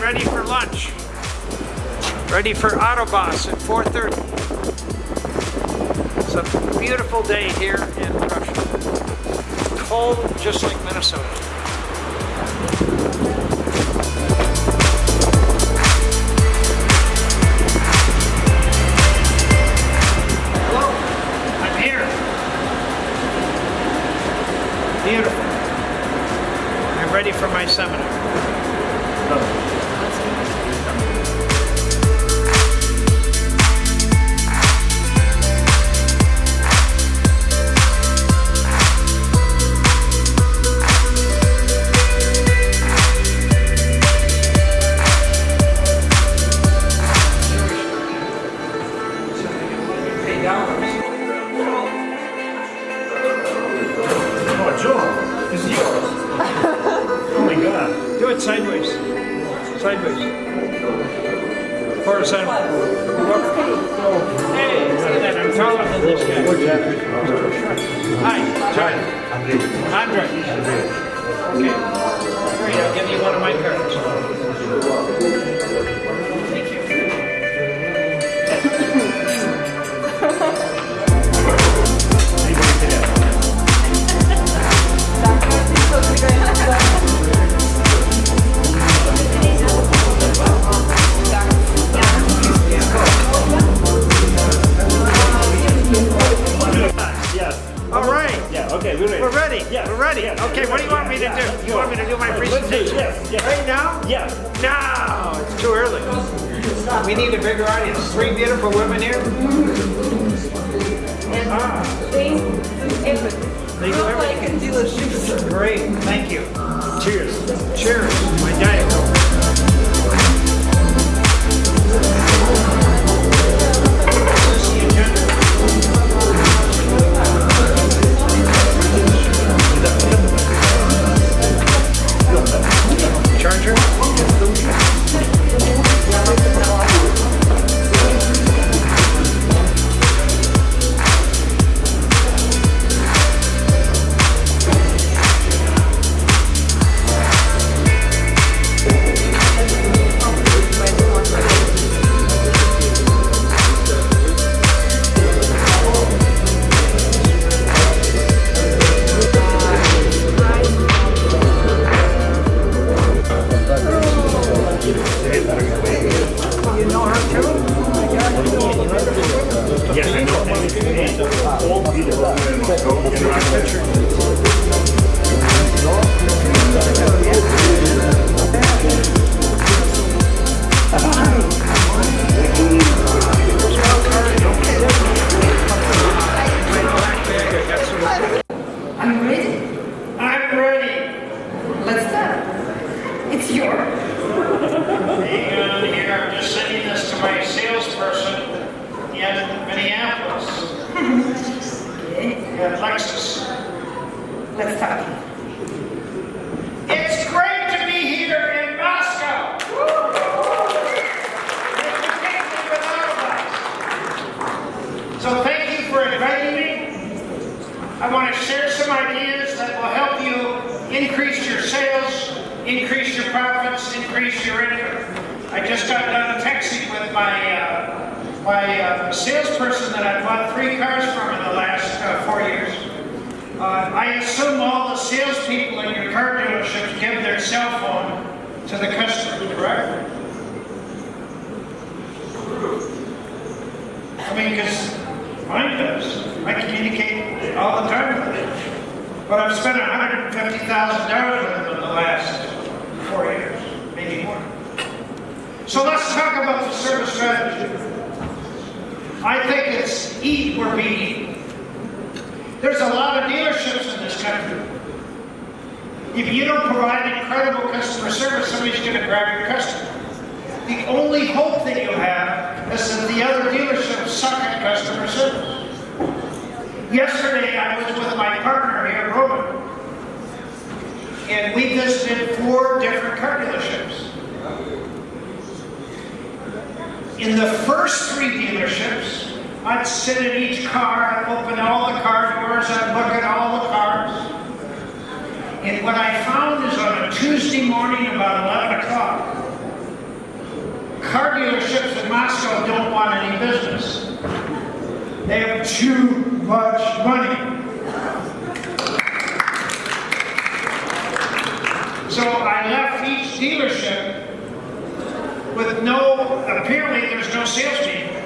ready for lunch. Ready for Autobus at 4.30. It's a beautiful day here in Russia. Cold, just like Minnesota. Hello, I'm here. Beautiful. I'm ready for my seminar. Know her I know. To my salesperson in Minneapolis. Yeah, Lexus. Let's start. It's great to be here in Moscow. Particularly with Autobus. So thank you for inviting me. I want to share some ideas that will help you increase your sales, increase your profits, increase your income. I just got done texting my uh, my uh, salesperson that I bought three cars from in the last uh, four years. Uh, I assume all the salespeople in your car dealerships give their cell phone to the customer, correct? I mean, because mine does. I communicate all the time with them. But I've spent $150,000 with them in the last four years, maybe more. So let's talk about the service strategy. I think it's eat or be eaten. There's a lot of dealerships in this country. If you don't provide incredible customer service, somebody's going to grab your customer. The only hope that you have is that the other dealerships suck at customer service. Yesterday, I was with my partner here, Roman, and we visited four different car dealerships. In the first three dealerships, I'd sit in each car, I'd open all the car doors, I'd look at all the cars. And what I found is on a Tuesday morning about 11 o'clock, car dealerships in Moscow don't want any business. They have too much money. So I left each dealership with no, apparently there's no salespeople.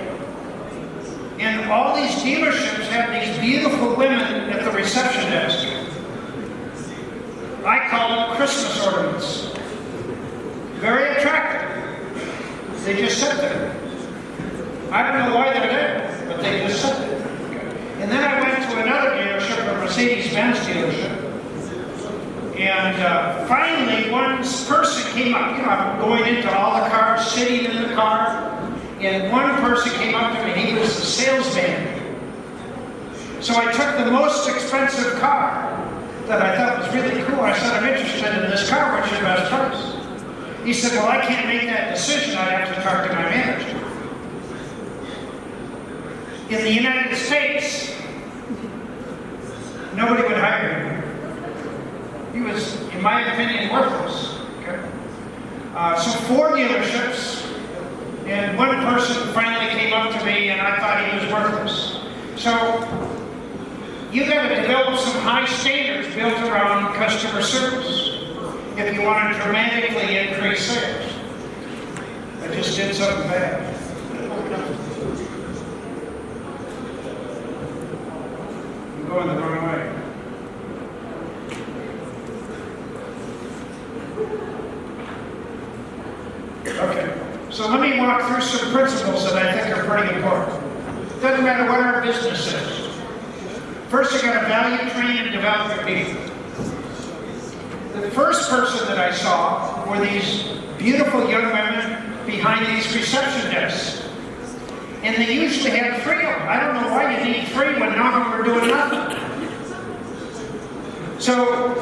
And all these dealerships have these beautiful women at the reception desk. I call them Christmas ornaments. Very attractive. They just sit there. I don't know why they're there, but they just sit there. And then I went to another dealership, a Mercedes-Benz dealership. And uh, finally, one person came up. You know, I'm going into all the cars, sitting in the car. And one person came up to me. He was a salesman. So I took the most expensive car that I thought was really cool. I said, I'm interested in this car. What's your best price? He said, well, I can't make that decision. I'd have to talk to my manager. In the United States, nobody would hire him. He was, in my opinion, worthless. Okay? Uh, so four dealerships, and one person finally came up to me, and I thought he was worthless. So you've got to develop some high standards built around customer service if you want to dramatically increase sales. I just did something bad. I'm going the wrong way. Okay, so let me walk through some principles that I think are pretty important. Doesn't matter what our business is. First, you got to value, train, and develop your people. The first person that I saw were these beautiful young women behind these reception desks. And they usually had three of them. I don't know why you need three when none of them are doing nothing. So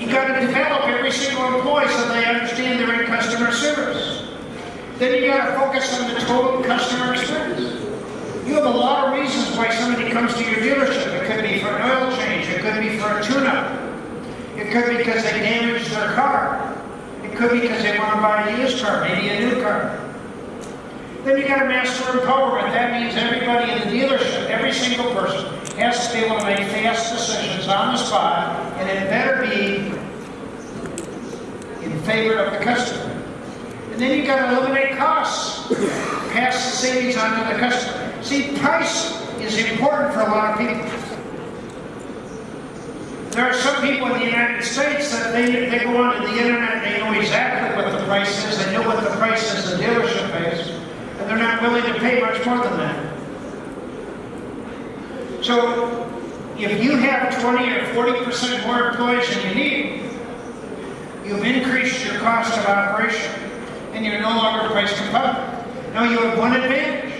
you got to develop every single employee so they understand they're in customer service. Then you got to focus on the total customer experience. You have a lot of reasons why somebody comes to your dealership. It could be for an oil change. It could be for a tune-up. It could be because they damaged their car. It could be because they want to buy a used car, maybe a new car. Then you got to master empowerment. That means everybody in the dealership, every single person, has to be able to make fast decisions on the spot, and it better be in favor of the customer. And then you've got to eliminate costs, pass the savings on to the customer. See, price is important for a lot of people. There are some people in the United States that they, they go onto the internet, and they know exactly what the price is, they know what the price is the dealership pays, and they're not willing to pay much more than that. So, if you have 20 or 40% more employees than you need, you've increased your cost of operation, and you're no longer a price competitive. Now you have one advantage.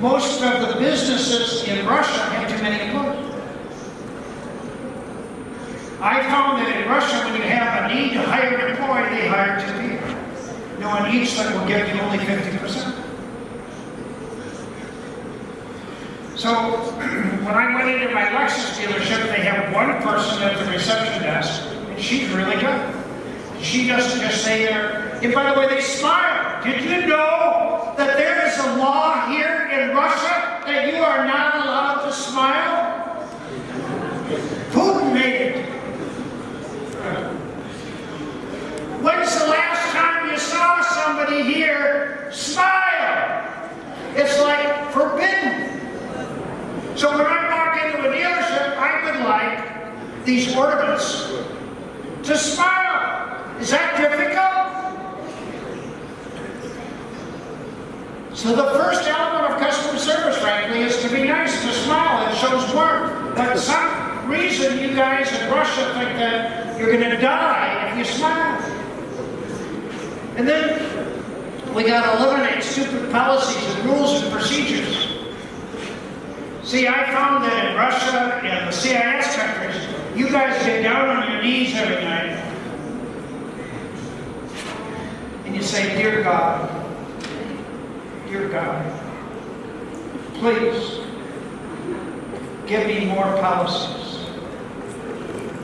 Most of the businesses in Russia have too many employees. I found that in Russia, when you have a need to hire an employee, they hire two people. Knowing each that will give you only 50%. So when I went into my Lexus dealership, they have one person at the reception desk, and she's really good. She doesn't just say there, and by the way, they smile. Did you know that there is a law here in Russia that you are not allowed to smile? Putin made it. When's the last time you saw somebody here smile? It's like forbidden. So when I walk into a dealership, I would like these ornaments to smile. Is that difficult? So the first element of customer service, frankly, is to be nice, to smile. It shows warmth. But some reason you guys in Russia think that you're going to die if you smile. And then we got to eliminate stupid policies and rules and procedures. See, I found that in Russia and the CIS countries, you guys get down on your knees every night and you say, Dear God, Dear God, please give me more policies,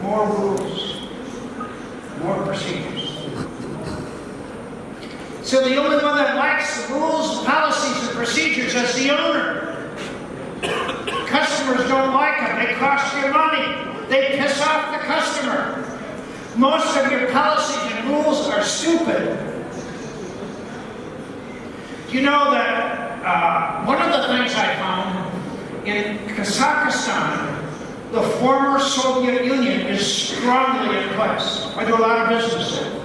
more rules, more procedures. So the only one that lacks the rules, policies, and procedures is the owner. Customers don't like them. They cost you money. They piss off the customer. Most of your policies and rules are stupid. You know that uh, one of the things I found in Kazakhstan, the former Soviet Union is strongly in place. I do a lot of business there.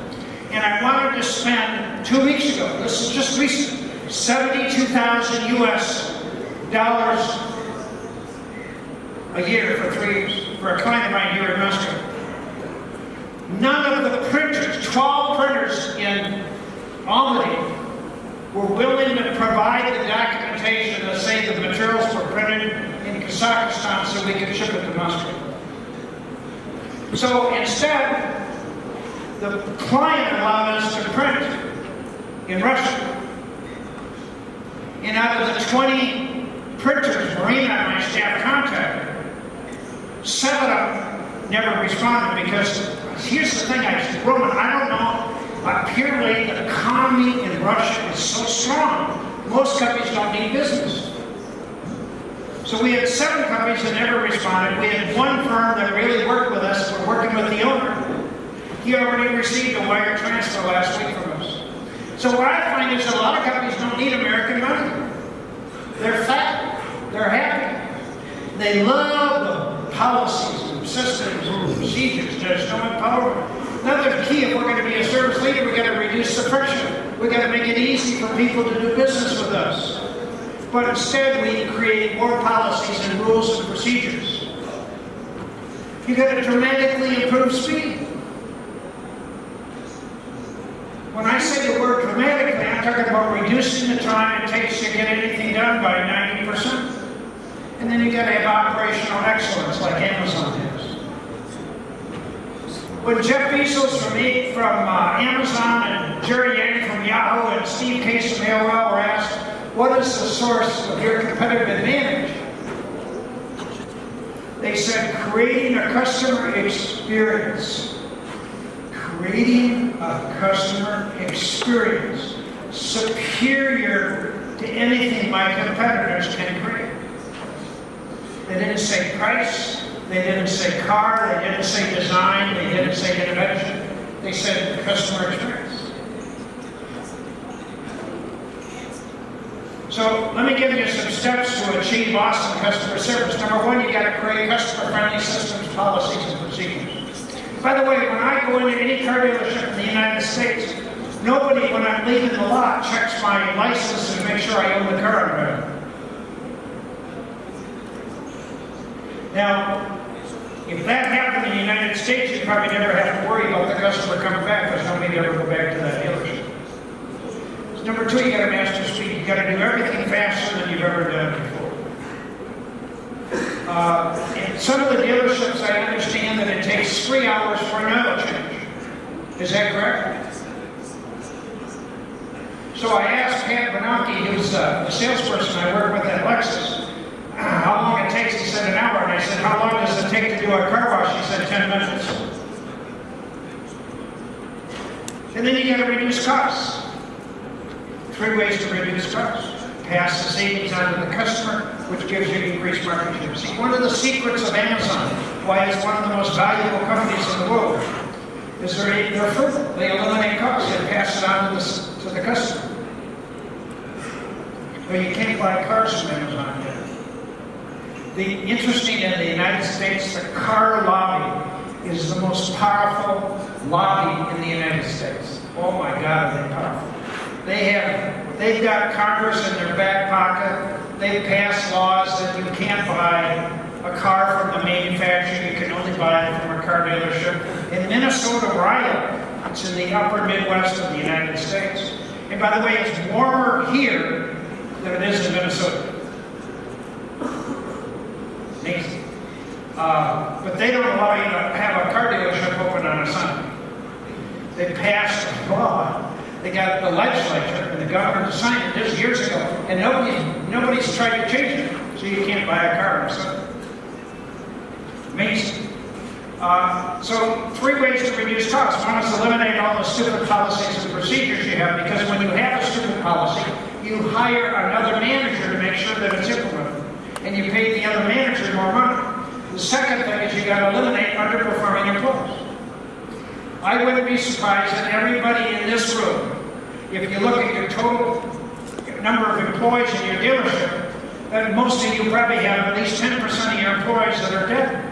And I wanted to spend, two weeks ago, this is just recent, 72,000 US dollars a year for three for a client of mine here in Moscow. None of the printers, 12 printers in Almaty, were willing to provide the documentation that say that the materials were printed in Kazakhstan so we could ship it to Moscow. So instead, the client allowed us to print in Russia. And out of the 20 printers Marina and my staff contacted, seven of them never responded because here's the thing, I said, Roman, I don't know. Apparently, the economy in Russia is so strong, most companies don't need business. So we had seven companies that never responded. We had one firm that really worked with us. We're working with the owner. He already received a wire transfer last week from us. So what I find is a lot of companies don't need American money. They're fat. They're happy. They love the policies and systems and procedures that are so empowered. Another key, if we're going to be a service leader, we've got to reduce the friction. We've got to make it easy for people to do business with us. But instead, we create more policies and rules and procedures. You've got to dramatically improve speed. When I say the word dramatically, I'm talking about reducing the time it takes to get anything done by 90%. And then you've got to have operational excellence like Amazon has. When Jeff Bezos from, from uh, Amazon and Jerry Yang from Yahoo and Steve Case from AOL were asked, what is the source of your competitive advantage? They said, creating a customer experience. Creating a customer experience superior to anything my competitors can create. They didn't say price, they didn't say car, they didn't say design, they didn't say innovation. They said customer experience. So let me give you some steps to achieve awesome customer service. Number one, you got to create customer-friendly systems, policies, and procedures. By the way, when I go into any car dealership in the United States, nobody, when I'm leaving the lot, checks my license and make sure I own the car. Now, if that happened in the United States, you'd probably never have to worry about the customer coming back because nobody ever go back to that dealership. So number two, you got to master speed. You got to do everything faster than you've ever done before. Uh, in some of the dealerships, I understand that it takes three hours for an oil change. Is that correct? So I asked Pat Bernanke, who's uh, the salesperson I work with at Lexus, how long it takes. He said an hour. And I said, how long does it take to do a car wash? He said 10 minutes. And then you got to reduce costs. Three ways to reduce costs. Pass the savings on to the customer, which gives you increased market share. See, one of the secrets of Amazon, why it's one of the most valuable companies in the world, is they're, they're. They eliminate costs and pass it on to the, to the customer. But you can't buy cars from Amazon yet. The interesting in the United States, the car lobby is the most powerful lobby in the United States. Oh my God, are they powerful? They have, they've got Congress in their back pocket. They pass laws that you can't buy a car from the manufacturer. You can only buy it from a car dealership. In Minnesota, live, it's in the upper Midwest of the United States. And by the way, it's warmer here than it is in Minnesota. Amazing. Uh, but they don't allow you to have a car dealership open on a Sunday. They passed a law. They got the legislature and the governor to sign it just years ago, and nobody, nobody's tried to change it. So you can't buy a car on Sunday. Amazing. Uh, so three ways to reduce costs. One is eliminate all the stupid policies and procedures you have, because when you have a stupid policy, you hire another manager to make sure that it's implemented. And you pay the other manager more money. The second thing is you gotta eliminate underperforming employees. I wouldn't be surprised that everybody in this room, if you look at your total number of employees in your dealership, that most of you probably have at least 10% of your employees that are dead.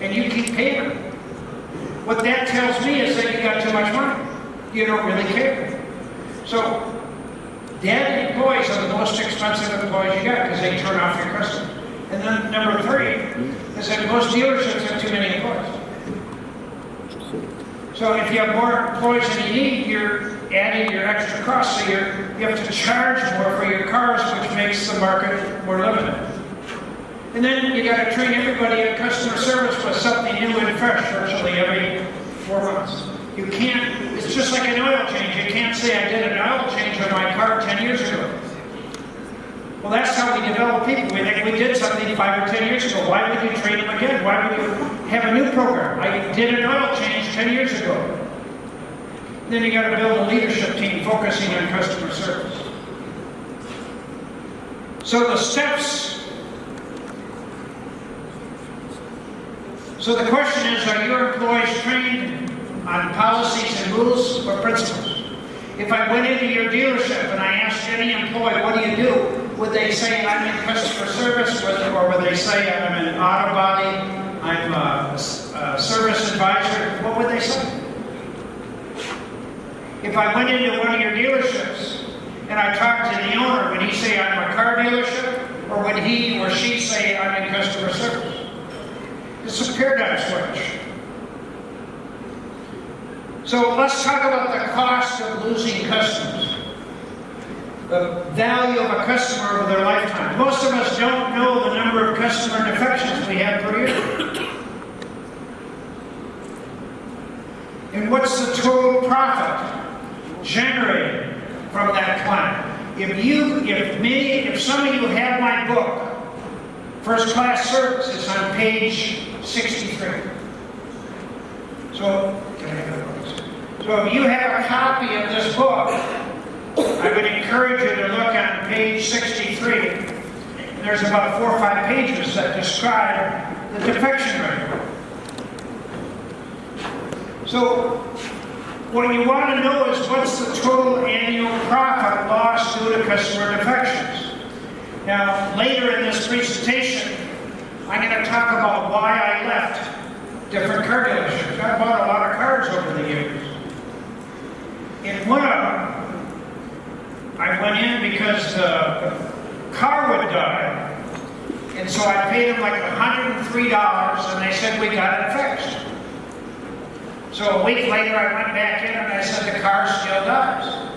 And you keep paying them. What that tells me is that you got too much money. You don't really care. So, dead employees are the most expensive employees you got because they turn off your customers. And then number three is that most dealerships have too many employees. So if you have more employees than you need, you're adding your extra costs. So you're, you have to charge more for your cars, which makes the market more limited. And then you got to train everybody in customer service with something new and fresh virtually every four months. You can't, it's just like an oil change. You can't say I did an oil change on my car 10 years ago. Well, that's how we develop people. We think we did something five or 10 years ago. Why would you train them again? Why would you have a new program? I did an oil change 10 years ago. Then you got to build a leadership team focusing on customer service. So the steps So the question is, are your employees trained on policies and rules or principles? If I went into your dealership and I asked any employee, what do you do? Would they say, I'm in customer service, or would they say, I'm an auto body, I'm a service advisor? What would they say? If I went into one of your dealerships and I talked to the owner, would he say, I'm a car dealership? Or would he or she say, I'm in customer service? It's a paradigm switch. So let's talk about the cost of losing customers. The value of a customer over their lifetime. Most of us don't know the number of customer defections we have per year. And what's the total profit generated from that client? If you, if me, if some of you have my book, First Class Service, it's on page 63. So, so if you have a copy of this book, I would encourage you to look on page 63. There's about four or five pages that describe the defection rate. So, what you want to know is what's the total annual profit lost due to customer defections. Now, later in this presentation, I'm going to talk about why I left different car dealerships. I bought a lot of cars over the years. In them, I went in because the car would die, and so I paid them like $103, and they said, we got it fixed. So a week later, I went back in and I said, the car still dies.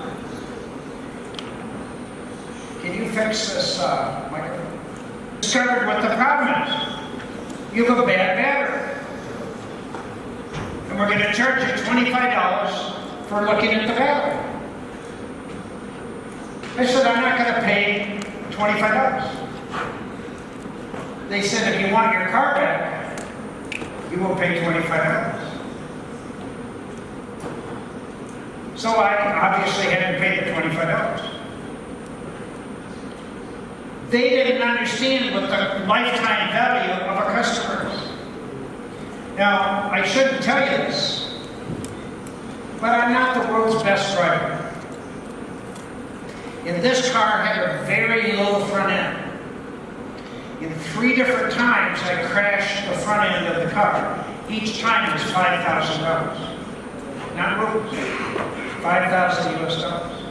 Can you fix this uh, microphone? Discovered what the problem is. You have a bad battery. And we're going to charge you $25 for looking at the battery. I said, I'm not going to pay $25. They said, if you want your car back, you will pay $25. So I obviously hadn't pay the $25. They didn't understand what the lifetime value of a customer is. Now, I shouldn't tell you this, but I'm not the world's best driver. And this car had a very low front end. In three different times, I crashed the front end of the car. Each time it was $5,000. Not rules. 5,000 US dollars.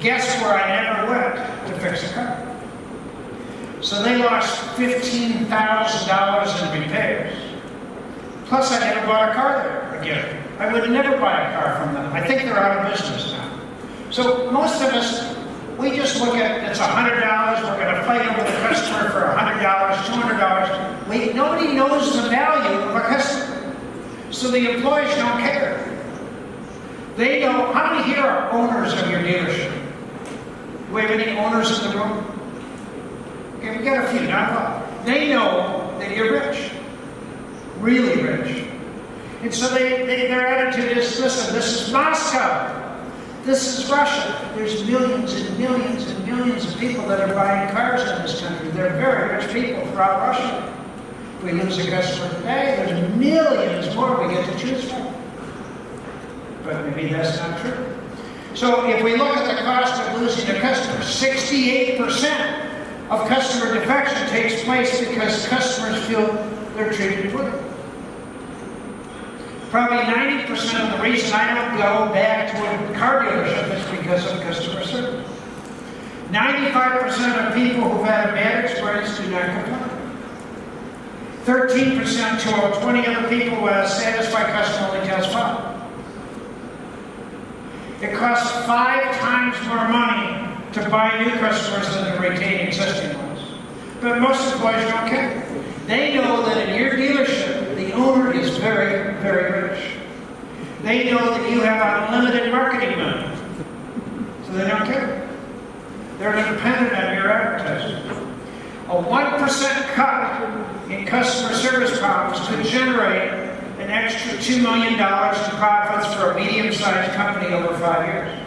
Guess where I never went to fix the car? So they lost $15,000 in repairs. Plus, I never bought a car there again. I would never buy a car from them. I think they're out of business now. So most of us, we just look at it's $100, we're going to fight over the customer for $100, $200. We, nobody knows the value of a customer. So the employees don't care. They know, how many here are owners of your dealership? Do we have any owners in the room? Okay, we got a few, not a lot. They know that you're rich, really rich. And so they, they, their attitude is, listen, this is Moscow. This is Russia. There's millions and millions and millions of people that are buying cars in this country. They're very rich people throughout Russia. We lose a customer today, there's millions more we get to choose from. But maybe that's not true. So if we look at the cost of losing a customer, 68% of customer defection takes place because customers feel they're treated poorly. Probably 90% of the reason I don't go back to a car dealership is because of customer service. 95% of people who've had a bad experience do not complain. 13% to all 20 other people who have satisfied customer only tells five. It costs five times more money to buy new customers than to retain existing ones. But most employees don't care. They know that in your dealership, owner is very, very rich. They know that you have unlimited marketing money. So they don't care. They're dependent on your advertising. A 1% cut in customer service problems could generate an extra $2 million in profits for a medium-sized company over five years.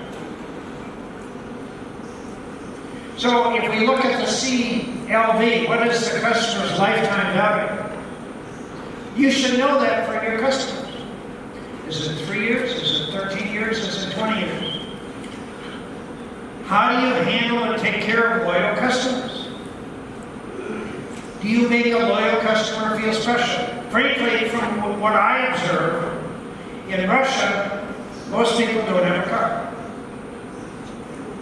So if we look at the CLV, what is the customer's lifetime value? You should know that for your customers. Is it three years? Is it 13 years? Is it 20 years? How do you handle and take care of loyal customers? Do you make a loyal customer feel special? Frankly, from what I observe, in Russia, most people don't have a car.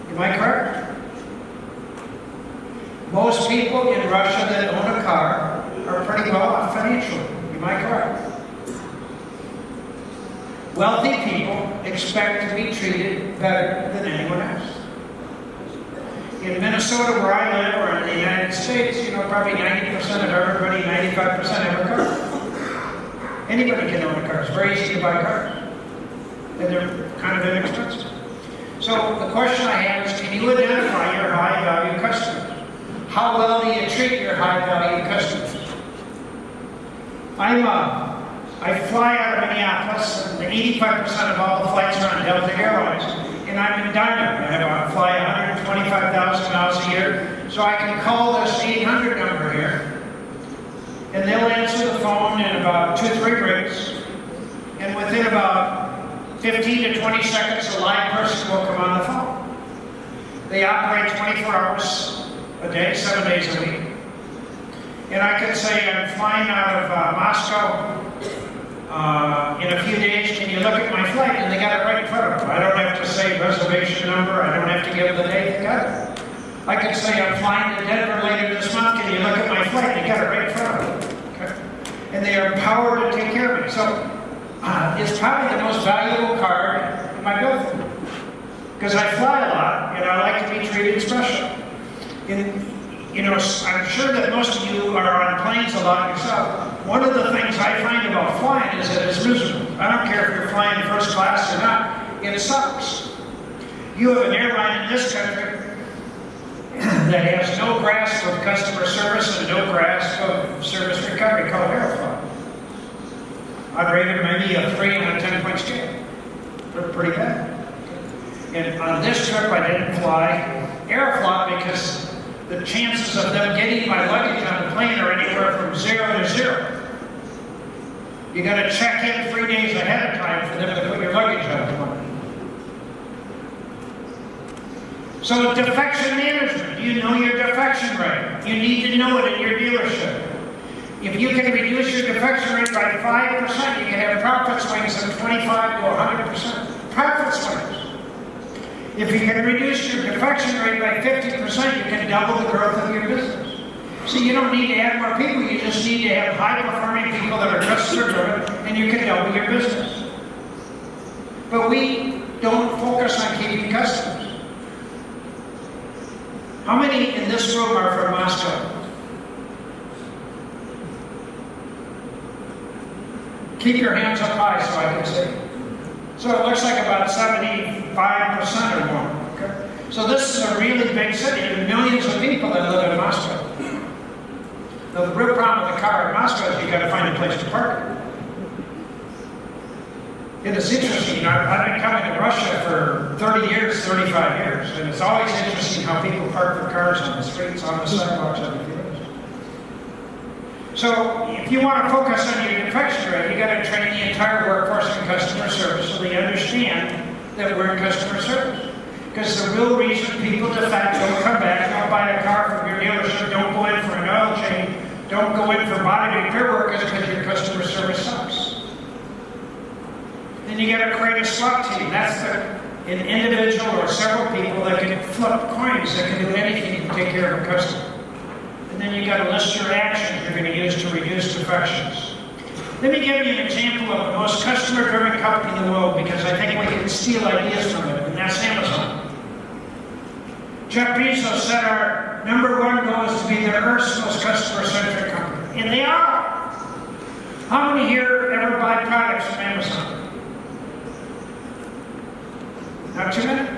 Am I correct? Most people in Russia that own a car are pretty well off financially. Am I correct? Wealthy people expect to be treated better than anyone else. In Minnesota, where I live, or in the United States, you know, probably 90% of everybody, 95% have a car. Anybody can own a car. It's very easy to buy cars. And they're kind of inexpensive. So the question I have is, can you identify your high-value customers? How well do you treat your high-value customers? I'm, uh, I fly out of Minneapolis, and 85% of all the flights are on Delta Airlines, and I'm in Diamond. I I fly 125,000 miles a year, so I can call this 800 number here, and they'll answer the phone in about two, or three rings, and within about 15 to 20 seconds, a live person will come on the phone. They operate 24 hours a day, seven days a week. And I could say I'm flying out of uh, Moscow uh, in a few days. Can you look at my flight? And they got it right in front of them. I don't have to say reservation number. I don't have to give the date. They got it. I can say I'm flying to Denver later this month. Can you look at my flight? They got it right in front of them. Okay? And they are empowered to take care of me. So uh, it's probably the most valuable card in my building. Because I fly a lot and I like to be treated special. And, you know, I'm sure that most of you are on planes a lot yourself. One of the things I find about flying is that it's miserable. I don't care if you're flying first class or not, it sucks. You have an airline in this country that has no grasp of customer service and no grasp of service recovery called Aeroflot. I'd rate it maybe a 3 on a 10 point scale. Pretty bad. And on this trip, I didn't fly Aeroflot because the chances of them getting my luggage on the plane are anywhere from zero to zero. You got to check in three days ahead of time for them to put your luggage on the plane. So defection management, Do you know your defection rate. You need to know it in your dealership. If you can reduce your defection rate by 5%, you can have profit swings of 25 to 100%. Profit swings. If you can reduce your defection rate by 50%, you can double the growth of your business. So you don't need to add more people, you just need to have high-performing people that are customer-driven, and you can double your business. But we don't focus on keeping customers. How many in this room are from Moscow? Keep your hands up high so I can see. So it looks like about 75% or more. Okay? So this is a really big city. Are millions of people that live in Moscow. Now the real problem with the car in Moscow is you got to find a place to park it. It is interesting, I've, been coming to Russia for 30 years, 35 years, and it's always interesting how people park their cars on the streets, on the sidewalks, on the fields. So if you want to focus on your defection rate, you got to train the entire workforce in customer service so they understand that we're in customer service. Because the real reason people defect, don't come back, don't buy a car from your dealership, don't go in for an oil change, don't go in for body repair work is because your customer service sucks. Then you got to create a SWAT team. That's the, an individual or several people that can flip coins, that can do anything to take care of a customer. And then you got to list your actions you're going to use to reduce defections. Let me give you an example of the most customer-driven company in the world because I think we can steal ideas from it, and that's Amazon. Jeff Bezos said our number one goal is to be the Earth's most customer-centric company, and they are. How many here ever buy products from Amazon? Not too many?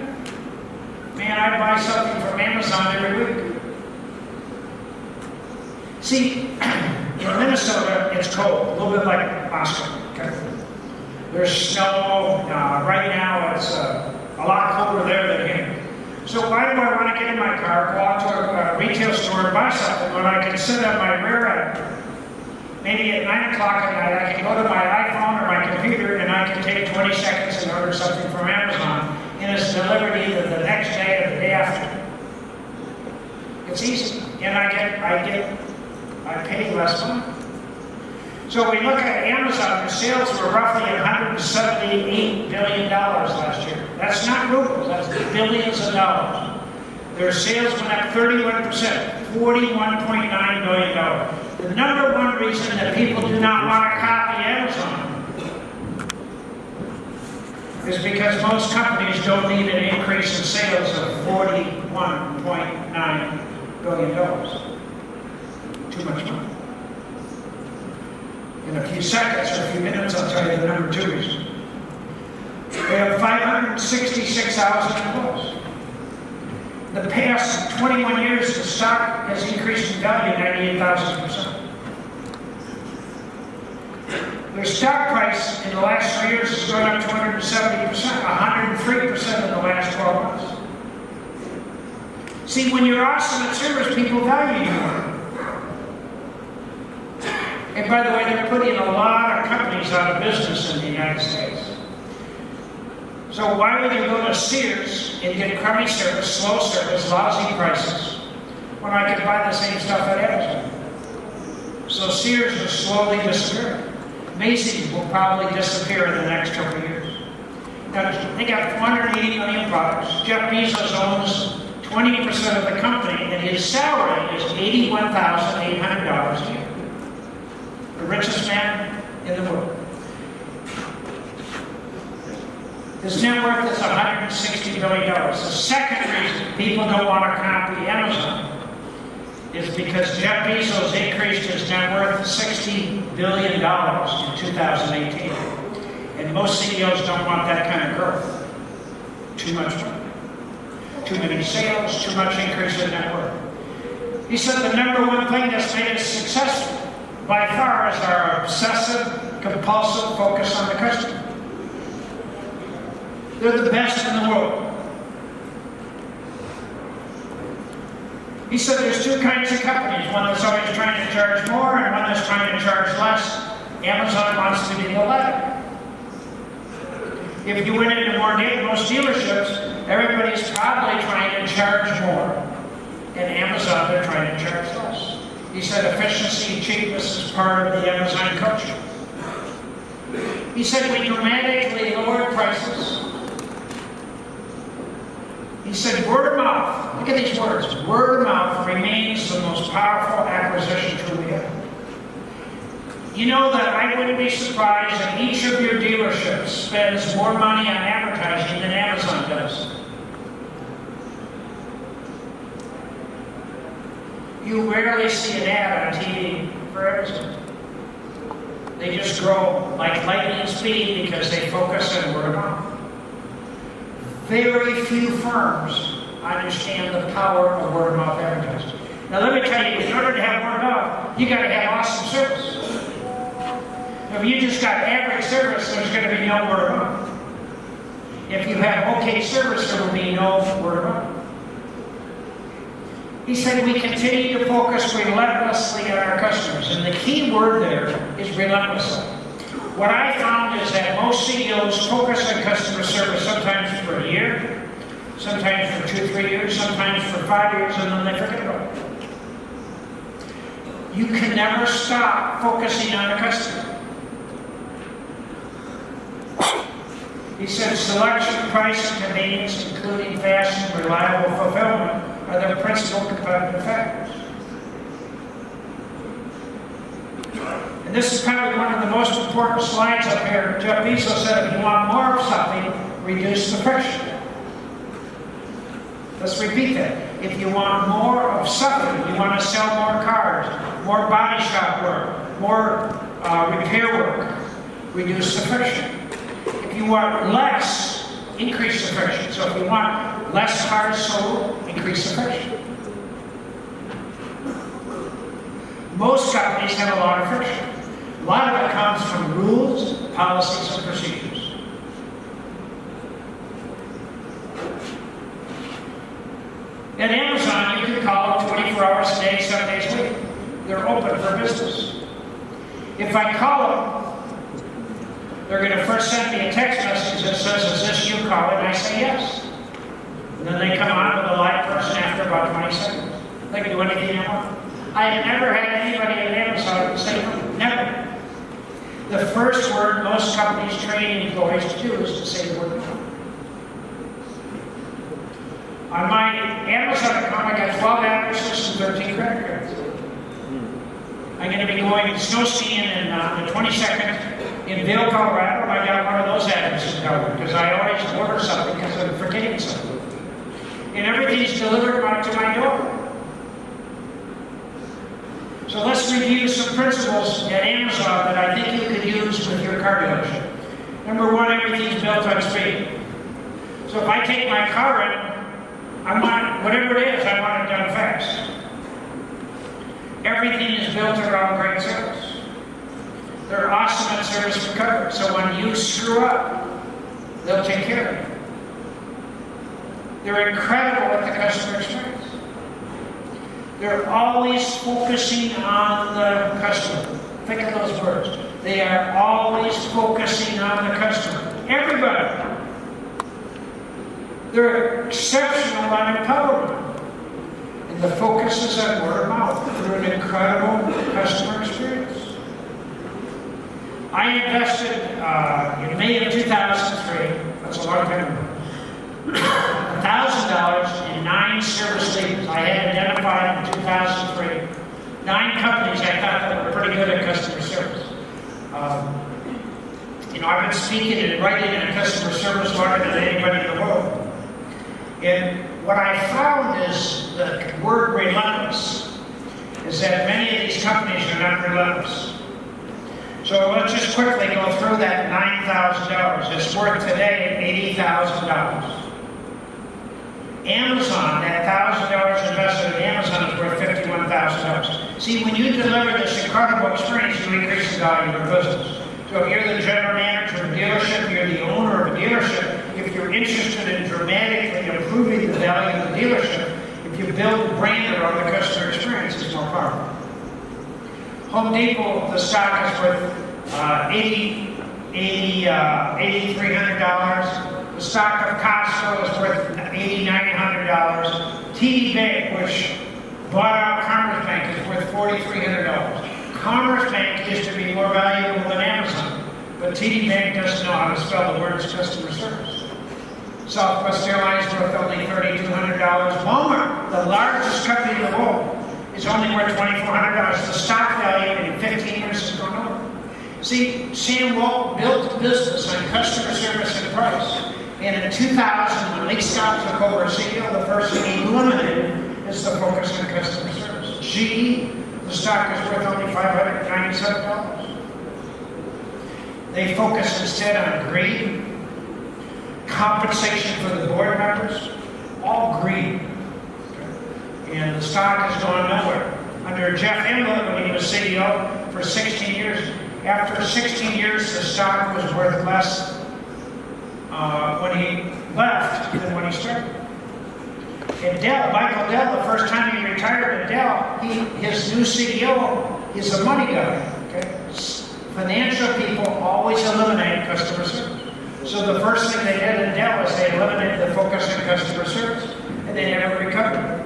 Man, I buy something from Amazon every week. See, in Minnesota, it's cold, a little bit like Moscow. Okay? There's snow. Uh, right now, it's uh, a lot colder there than here. So why do I want to get in my car, go out to a, retail store and buy something when I can sit on my rear end? Maybe at 9 o'clock at night, I can go to my iPhone or my computer and I can take 20 seconds and order something from Amazon and it's delivered either the next day or the day after. It's easy. And I get, I get, I pay less money. So we look at Amazon, their sales were roughly $178 billion last year. That's not rubles, that's billions of dollars. Their sales went up 31%, $41.9 billion. The number one reason that people do not want to copy Amazon is because most companies don't need an increase in sales of $41.9 billion. Too much money. In a few seconds or a few minutes, I'll tell you the number two reason. We have 566,000 employees. The past 21 years, the stock has increased in value 98,000%. Their stock price in the last three years has gone up 270%, 103% in the last 12 months. See, when you're awesome at service, people value you more. And by the way, they're putting a lot of companies out of business in the United States. So why would you go to Sears and get crummy service, slow service, lousy prices, when I could buy the same stuff at Amazon? So Sears is slowly disappearing. Macy's will probably disappear in the next couple years. Now, they got 480 million products. Jeff Bezos owns 20% of the company, and his salary is $81,800 a year. The richest man in the world. His net worth is $160 billion. The second reason people don't want to copy Amazon is because Jeff Bezos increased his net worth $60 billion in 2018. And most CEOs don't want that kind of growth. Too much money. Too many sales, too much increase in net worth. He said the number one thing that's made us successful by far is our obsessive, compulsive focus on the customer. They're the best in the world. He said there's two kinds of companies, one that's always trying to charge more and one that's trying to charge less. Amazon wants to be the latter. If you went into more most dealerships, everybody's probably trying to charge more. And Amazon, they're trying to charge less. He said efficiency and cheapness is part of the Amazon culture. He said we dramatically lowered prices. He said word of mouth, look at these words, word of mouth remains the most powerful acquisition tool we have. You know that I wouldn't be surprised if each of your dealerships spends more money on advertising than Amazon does. You rarely see an ad on TV for Amazon. They just grow like lightning speed because they focus on word of mouth. Very few firms understand the power of word of mouth advertising. Now let me tell you, in order to have word of mouth, you got to have awesome service. If you just got average service, there's going to be no word of mouth. If you have okay service, there will be no word of mouth. He said we continue to focus relentlessly on our customers, and the key word there is relentlessly. What I found is that most CEOs focus on customer service sometimes for a year, sometimes for two, three years, sometimes for five years, and then they forget about it. You can never stop focusing on the customer. He said selection, price, and convenience, including fast and reliable fulfillment, are their principal competitive factors. And this is probably one of the most important slides up here. Jeff Bezos said if you want more of something, reduce the friction. Let's repeat that. If you want more of something, you want to sell more cars, more body shop work, more uh, repair work, reduce the friction. If you want less, increase the friction. So if you want less cars sold, increase the friction. Most companies have a lot of friction. A lot of it comes from rules, policies, and procedures. At Amazon, you can call them 24 hours a day, seven days a week. They're open for business. If I call them, they're going to first send me a text message that says, is this you calling? And I say yes. And then they come out with a live person after about 20 seconds. They can do anything they want. I have never had anybody at Amazon say. Never. The first word most companies train employees to do is to say the word no. On my Amazon account, I got 12 addresses and 13 credit cards. I'm going to be going snow skiing in uh, the 22nd in Vail, Colorado. I got one of those addresses covered because I always order something because I'm forgetting something. And everything's delivered right to my door. So let's review some principles at Amazon that I think you could use with your car dealership. Number one, everything's built on speed. So if I take my car in, I want, whatever it is, I want it done fast. Everything is built around great service. They're awesome at service recovery. So when you screw up, they'll take care of you. They're incredible at the customer experience. They're always focusing on the customer. Think of those words. They are always focusing on the customer. Everybody. They're exceptional on empowerment. And the focus is on word of mouth through an incredible customer experience. I invested uh, in May of 2003, that's a long time ago, $1,000 in nine service leaders I had identified in 2003. Nine companies I thought that were pretty good at customer service. Um, you know, I've been speaking and writing in a customer service longer than anybody in the world. And what I found is the word relentless is that many of these companies are not relentless. So let's just quickly go through that $9,000. It's worth today $80,000. Amazon, that $1,000 invested in Amazon is worth $51,000. See, when you deliver this incredible experience, you increase the value of your business. So if you're the general manager of a dealership, you're the owner of a dealership, if you're interested in dramatically improving the value of the dealership, if you build a brand around the customer experience, it's more powerful. Home Depot, the stock is worth uh, 80, 80, uh, $8,300. The stock of Costco is worth $8,900. TD Bank, which bought out Commerce Bank, is worth $4,300. Commerce Bank used to be more valuable than Amazon, but TD Bank doesn't know how to spell the words customer service. Southwest Airlines worth only $3,200. Walmart, the largest company in the world, is only worth $2,400. The stock value in 15 years has gone up. See, Sam Walton built a business on customer service and price. And in 2000, when Lee Scott took over CEO, the first thing he eliminated is the focus on customer service. GE, the stock is worth only $597. They focus instead on greed, compensation for the board members, all greed. And the stock has gone nowhere. Under Jeff Immelt, when he was CEO for 16 years, After 16 years, the stock was worth less uh, when he left than when he started. And Dell, Michael Dell, the first time he retired at Dell, he, his new CEO is a money guy. Okay? Financial people always eliminate customer service. So the first thing they did at Dell is they eliminated the focus on customer service, and they never recovered.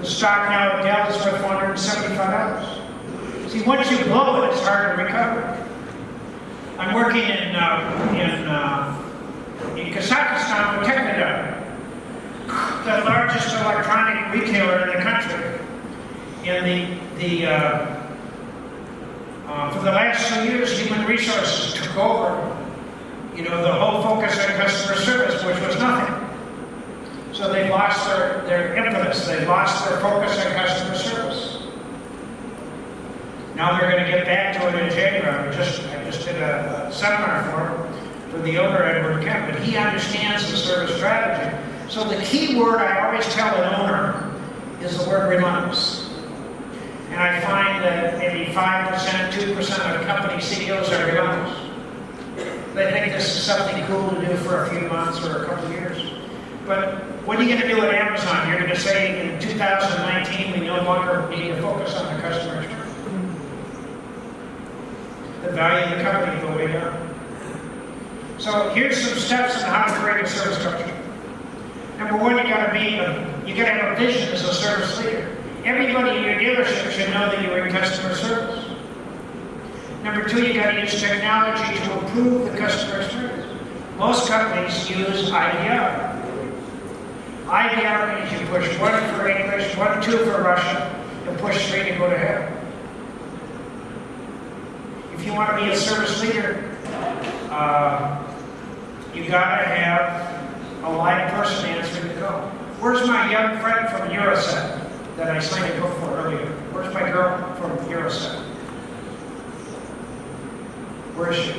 The stock now at Dell is worth $175. See, once you blow it, it's hard to recover. I'm working in uh, in uh, in Kazakhstan with Technodom the largest electronic retailer in the country. And the, the, uh, uh, for the last two years, human resources took over, you know, the whole focus on customer service, which was nothing. So they lost their, their impetus, they lost their focus on customer service. Now they're going to get back to it in January. I just, I just did a, a seminar for for the owner, Edward Kemp, but he understands the service strategy. So the key word I always tell an owner is the word relentless. And I find that maybe 5%, 2% of company CEOs are relentless. They think this is something cool to do for a few months or a couple of years. But what are you going to do at Amazon? You're going to say in 2019 we no longer need to focus on the customer. The value of the company will way down. So here's some steps on how to create a service culture. Number one, you gotta be, a, you gotta have a vision as a service leader. Everybody in your dealership should know that you're in customer service. Number two, you gotta use technology to improve the customer experience. Most companies use IVR. IVR means you push one for English, one, two for Russian, and push three to go to hell. If you want to be a service leader, uh, you gotta have a live person answering the call. Where's my young friend from Euroset that I signed a book for earlier? Where's my girl from Euroset? Where is she?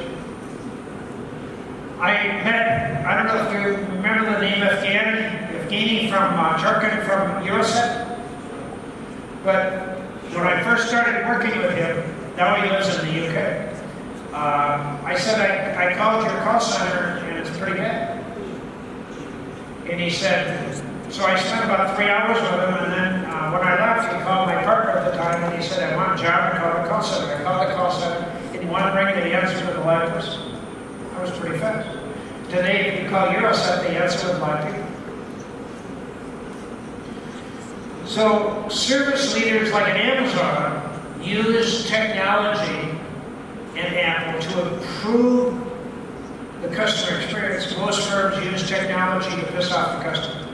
I met, I don't know if you remember the name Evgeny, Evgeny from uh, from Euroset, but when I first started working with him, now he lives in the UK. Uh, I said, I, I called your call center and it's pretty bad. And he said, so I spent about three hours with him, and then uh, when I left, he called my partner at the time, and he said, I want John to call the call center. I called the call center, and one ring, and he answered with a live person. That was pretty fast. Today, if you call Euroset, they answer live people. So, service leaders like an Amazon use technology and Apple to improve the customer experience. Most firms use technology to piss off the customer.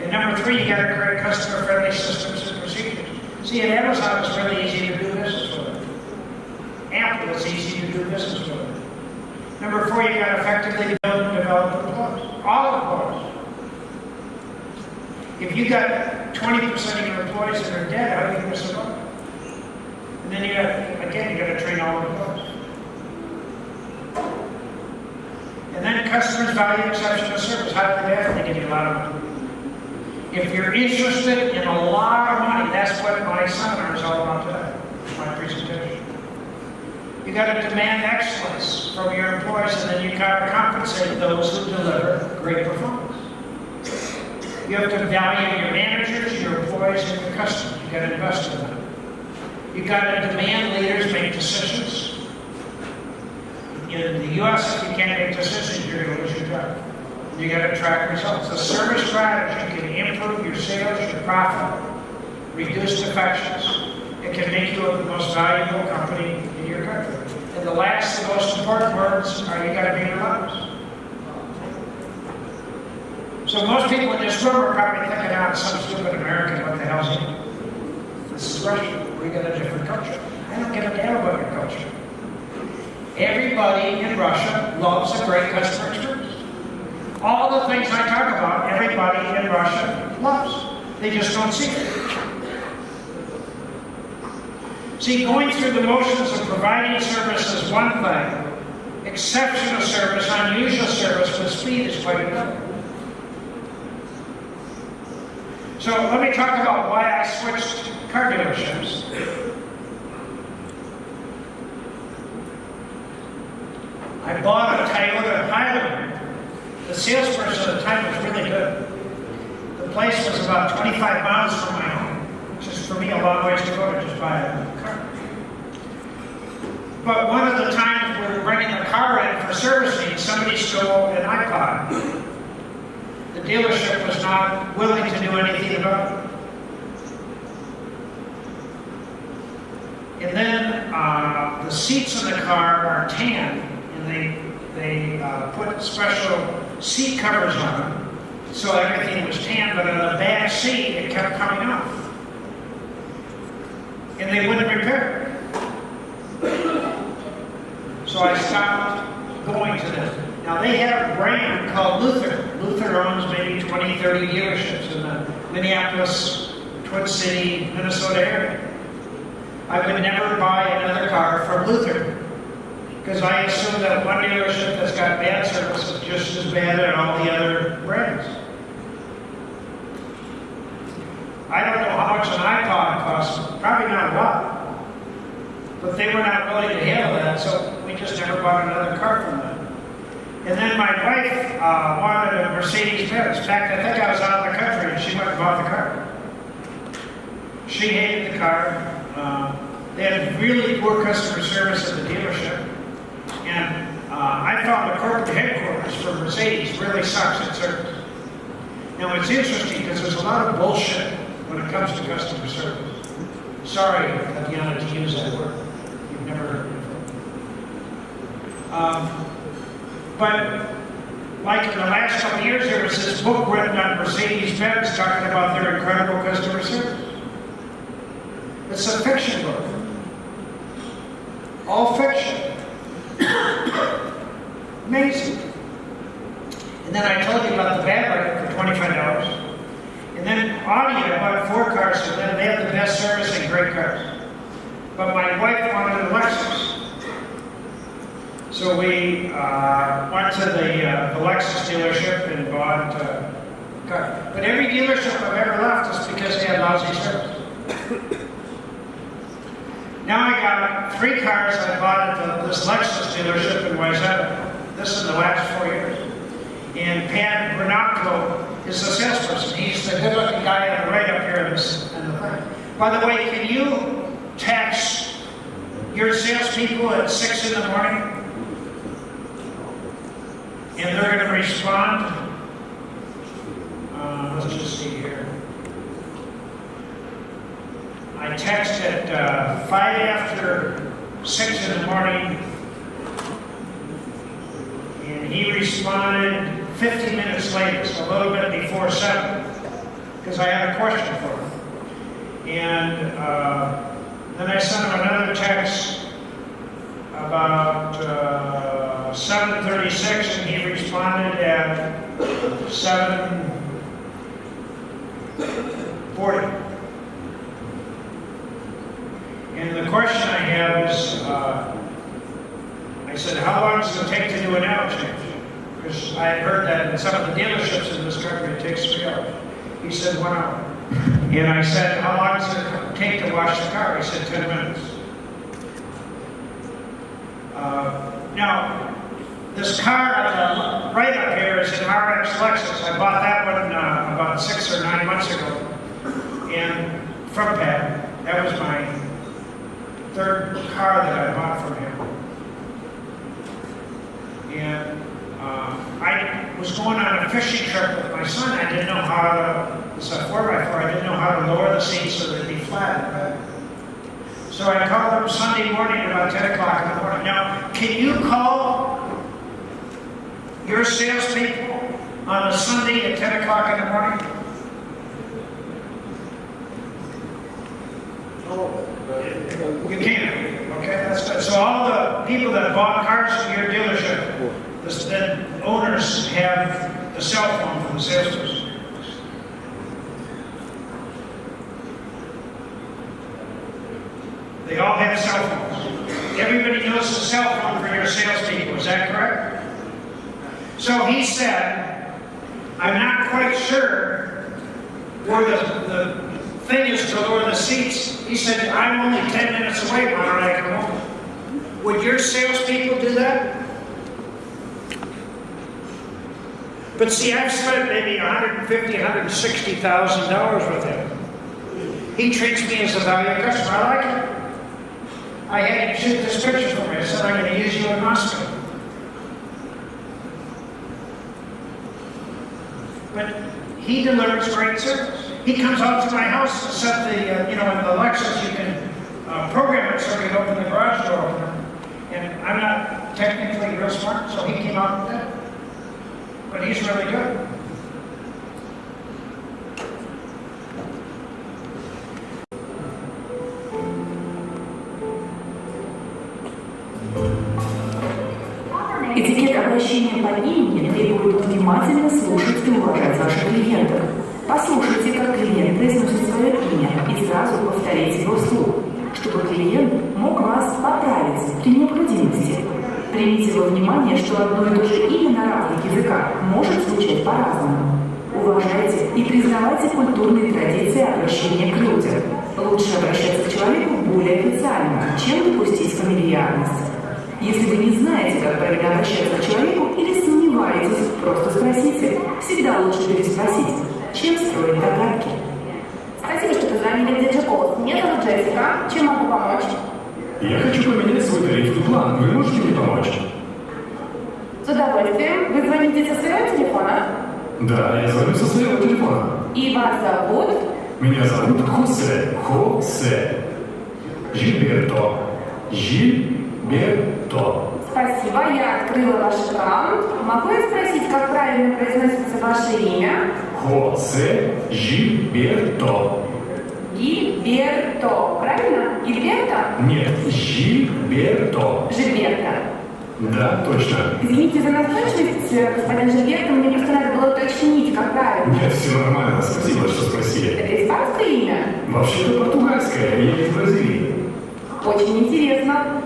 And number three, you got to create customer-friendly systems and procedures. See, at Amazon, it's really easy to do business with. them. Apple, it's easy to do business with. them. Number four, you got to effectively build and develop employees. All employees. If you got 20% of your employees that are dead, how are you going to survive? And then you got, again, you got to train all of employees. And then customers value exceptional service. How do they have? They give you a lot of money. If you're interested in a lot of money, that's what my seminar is all about today, my presentation. You got to demand excellence from your employees, and then you got to compensate those who deliver great performance. You have to value your managers, your employees, and your customers. You've got to invest in them. You've got to demand leaders make decisions. In the U.S., if you can't make decisions, you're going to lose your job. You got to track results. The service strategy can improve your sales, your profit, reduce defections. It can make you the most valuable company in your country. And the last, the most important words are you got to be relentless. So most people in this room are probably thinking, out some stupid American, what the hell's he? This is Russia. We got a different culture. I don't give a damn about your culture. Everybody in Russia loves a great customer experience. All the things I talk about, everybody in Russia loves. They just don't see it. See, going through the motions of providing service is one thing. Exceptional service, unusual service with speed is quite another. So let me talk about why I switched car dealerships. I bought a Toyota Highlander. The salesperson at the time was really good. The place was about 25 miles from my home, which is for me a long ways to go to just buy a car. But one of the times we were renting a car in for servicing, somebody stole an iPod. The dealership was not willing to do anything about it. And then uh, the seats in the car are tan, and they they uh, put special seat covers on them, so everything was tan. But on the back seat, it kept coming off, and they wouldn't repair it. So I stopped going to them. Now they have a brand called Luther. Luther owns maybe 20, 30 dealerships in the Minneapolis, Twin City, Minnesota area. I would never buy another car from Luther because I assume that one dealership that's got bad service is just as bad as all the other brands. I don't know how much an iPod costs, probably not a lot. But they were not willing to handle that, so we just never bought another car from them. And then my wife uh, wanted a Mercedes Benz. In fact, I think I was out of the country and she went and bought the car. She hated the car. Uh, they had really poor customer service at the dealership. And uh, I found the corporate headquarters for Mercedes really sucks at service. Now it's interesting because there's a lot of bullshit when it comes to customer service. Sorry, Tatiana, to use that word. You've never heard it. Um, but like in the last couple years, there was this book written on Mercedes-Benz talking about their incredible customer service. It's a fiction book. All fiction. Amazing. And then I told you about the battery for $25. And then Audi, I bought four cars from them. They have the best service and great cars. But my wife wanted a Lexus. So we uh, went to the, uh, the Lexus dealership and bought uh, car. But every dealership I've ever left is because they had lousy service. Now I got three cars I bought at the, this Lexus dealership in Wayzata. This is the last four years. And Pat Bernacco is the salesperson. He's the good-looking guy on the right up here in this in the thing. By the way, can you text your salespeople at six in the morning? And they're going to respond. Uh, let's just see here. I text at uh, five after six in the morning, and he responded 50 minutes later, so a little bit before seven, because I had a question for him. And uh, then I sent him another text about uh, 7:36, and he responded at 7:40. And the question I have is, uh, I said, how long does it take to do an oil change? Because I had heard that in some of the dealerships in this country, it takes three hours. He said, one hour. And I said, how long does it take to wash the car? He said, 10 minutes. Uh, now, this car the right up here is an RX Lexus. I bought that one uh, about six or nine months ago. And from Pat, that was my third car that I bought from him. And uh, I was going on a fishing trip with my son. I didn't know how to, it's a 4x4, I didn't know how to lower the seats so they'd be flat. back. So I called him Sunday morning about 10 o'clock in the morning. Now, can you call your salespeople on a Sunday at 10 o'clock in the morning? Oh, you can't. okay, that's good. So all the people that bought cars from your dealership, the, the owners have the cell phone from the salesperson. They all have cell phones. Everybody knows the cell phone for your salespeople, is that correct? So he said, I'm not quite sure where the, the thing is to lower the seats. He said, I'm only 10 minutes away, why don't I come home? Would your salespeople do that? But see, I've spent maybe $150,000, $160,000 with him. He treats me as a valued customer. I like it. I had him shoot this picture for me. I said, I'm going to use you in Moscow. But he delivers great service. He comes out to my house set the, uh, you know, in the Lexus, you can uh, program it so you can open the garage door. And I'm not technically real smart, so he came out with that. But he's really good. Внимательно слушать и уважать ваших клиентов. Послушайте, как клиент произносит свое имя и сразу повторите его вслух, чтобы клиент мог вас поправить при необходимости. Примите во внимание, что одно и то же имя на разных языках может звучать по-разному. Уважайте и признавайте культурные традиции обращения к людям. Лучше обращаться к человеку более официально, чем допустить фамильярность. Если вы не знаете, как правильно обращаться к человеку или сомневаетесь, просто спросите. Всегда лучше переспросить, чем строить догадки. Спасибо, что позвонили в Диджиколс. Меня зовут Джессика. Чем могу помочь? Я хочу поменять свой тарифный план. Вы можете мне помочь? С удовольствием. Вы звоните со своего телефона? Да, я звоню со своего телефона. И вас зовут? Меня зовут Хосе. Хосе. Жильберто. Жильберто. Спасибо, я открыла ваш аккаунт. Могу я спросить, как правильно произносится ваше имя? Хосе Жильберто. Гильберто. Правильно? Гильберто? Нет, Жильберто. Жильберто. Да, точно. Извините за настойчивость, э, господин Жильберто, мне просто надо было уточнить, как правильно. Нет, все нормально. Спасибо, что спросили. Это испанское имя? Вообще-то португальское, я из Бразилии. Очень интересно.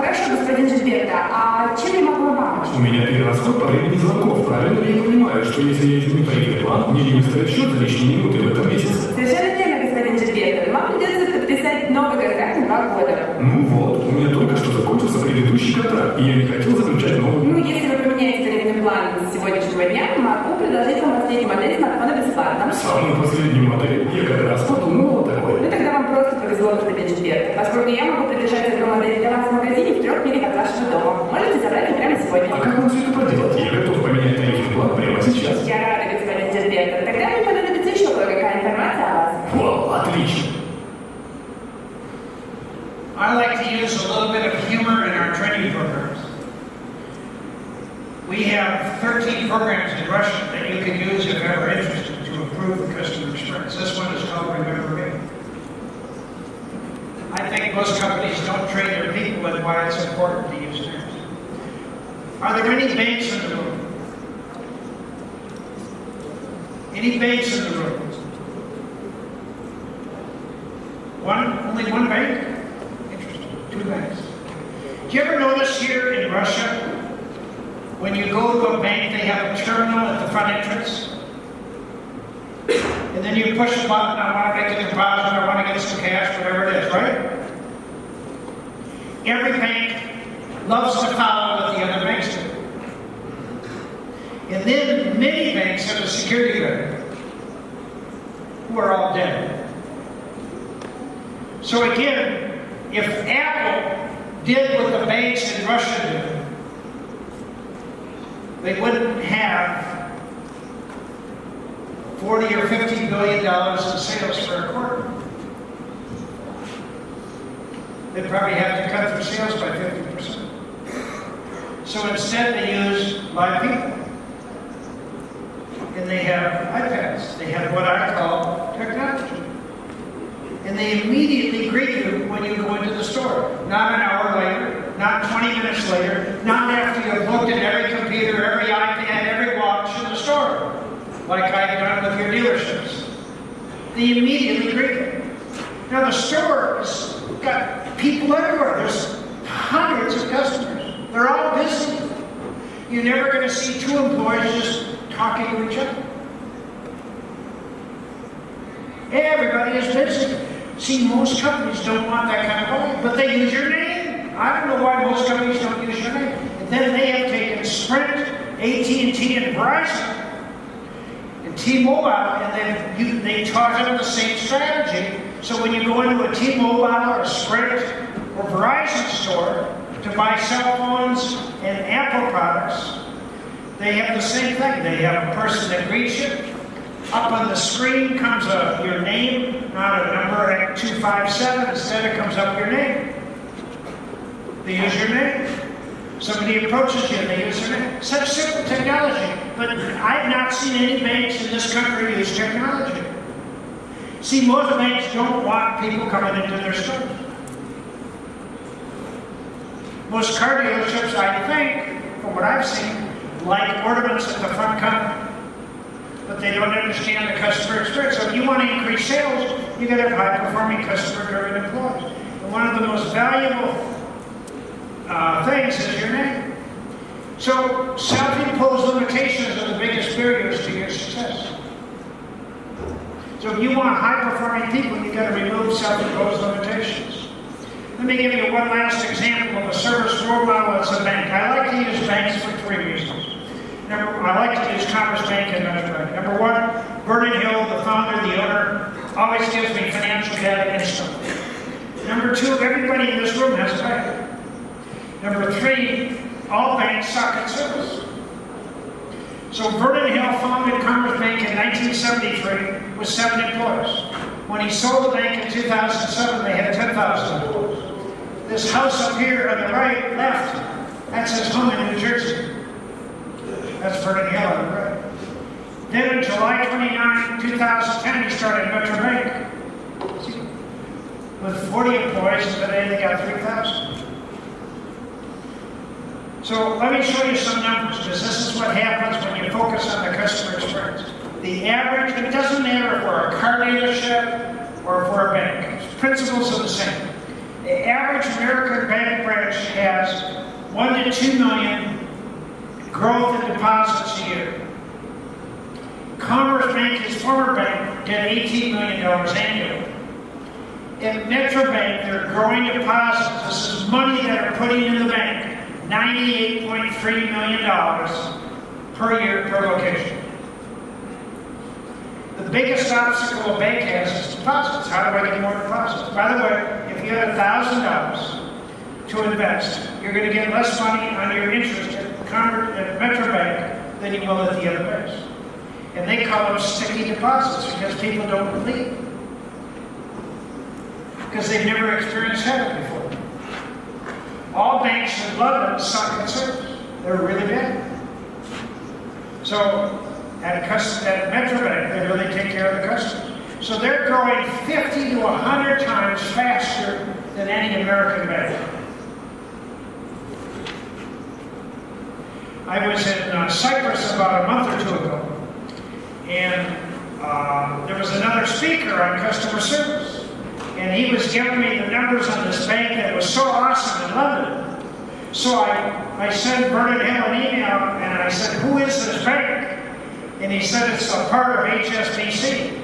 Хорошо, господин Жильберто, а чем я могу вам помочь? У меня перерасход по времени звонков. Правильно ли я понимаю, что если я изменю тарифный план, мне не выставят счет за лишние минуты в этом месяце? Совершенно верно, господин Жильберто. Вам придется подписать новый контракт на два года. Ну вот, у меня только что закончился предыдущий контракт, и я не хотел заключать новый. Ну, если вы поменяете тарифный план с сегодняшнего дня, могу предложить вам последнюю модель смартфона бесплатно. Самую последнюю модель я как раз подумал вам просто повезло, господин Жильберто, поскольку я могу придержать эту модель для вас в магазине в трех милях от вашего дома. Можете забрать ее прямо сегодня. А как вам все это проделать? Я готов поменять тарифный план прямо сейчас. Я рада, господин Жильберто. Тогда мне понадобится еще кое-какая информация о вас. Вау, отлично. I like to use a little bit of humor in our training programs. We have 13 programs in Russian Think most companies don't train their people in why it's important to use names. Are there any banks in the room? Any banks in the room? One, only one bank? Interesting, two banks. Do you ever notice here in Russia, when you go to a bank, they have a terminal at the front entrance? And then you push a button, I want to make a deposit, I want to get some cash, whatever it is, right? Every bank loves to follow what the other banks do. And then many banks have a security guard, who are all dead. So again, if Apple did what the banks in Russia do, they wouldn't have 40 or 50 billion dollars in sales for a quarter. They'd probably have to cut their sales by 50%. So instead they use live people. And they have iPads. They have what I call technology and they immediately greet you when you go into the store. Not an hour later, not 20 minutes later, not after you've looked at every computer, every iPad, every watch in the store, like I've done with your dealerships. They immediately greet you. Now the store's got people everywhere. There's hundreds of customers. They're all busy. You're never going to see two employees just talking to each other. Everybody is busy. See, most companies don't want that kind of volume, but they use your name. I don't know why most companies don't use your name. And then they have taken Sprint, AT&T and Verizon and T-Mobile, and then you, they taught them the same strategy. So when you go into a T-Mobile or a Sprint or Verizon store to buy cell phones and Apple products, they have the same thing. They have a person that greets you. Up on the screen comes a, your name, not a number at 257. Instead, it comes up your name. They use your name. Somebody approaches you and they use their name. Such simple technology. But I've not seen any banks in this country use technology. See, most banks don't want people coming into their stores. Most car dealerships, I think, from what I've seen, like ornaments at the front counter. But they don't understand the customer experience. So if you want to increase sales, you got to have high-performing customer-driven employees. And one of the most valuable uh, things is your name. So self-imposed limitations are the biggest barriers to your. So if you want high-performing people, you've got to remove self-imposed limitations. Let me give you one last example of a service role model as a bank. I like to use banks for three reasons. Number, I like to use Commerce Bank and Metro Bank. Number one, Vernon Hill, the founder, the owner, always gives me financial data instantly. Number two, everybody in this room has a bank. Number three, all banks suck at service. So Vernon Hill founded Commerce Bank in 1973 with seven employees. When he sold the bank in 2007, they had 10,000 employees. This house up here on the right, left, that's his home in New Jersey. That's Vernon Hill on the right. Then on July 29, 2010, he started Metro Bank with 40 employees, today they got 3,000. So let me show you some numbers, because this is what happens when you focus on the customer experience. The average, it doesn't matter for a car dealership or for a bank. Principles are the same. The average American bank branch has one to two million growth in deposits a year. Commerce Bank, his former bank, did $18 million annually. At Metro Bank, they're growing deposits. This is money that are putting in the bank. $98.3 million per year per location. The biggest obstacle a bank has is deposits. How do I get more deposits? By the way, if you had $1,000 to invest, you're going to get less money on your interest at, Conver- at Metro Bank than you will at the other banks. And they call them sticky deposits because people don't believe. Because they've never experienced having before. All banks in London suck at service. They're really bad. So at, a cus- at Metro Bank, they really take care of the customers. So they're growing 50 to 100 times faster than any American bank. I was in uh, Cyprus about a month or two ago, and uh, there was another speaker on customer service, and he was giving me the numbers on this bank that was so awesome in London. So I, I sent Hill an email, and I said, who is this bank? And he said, it's a part of HSBC.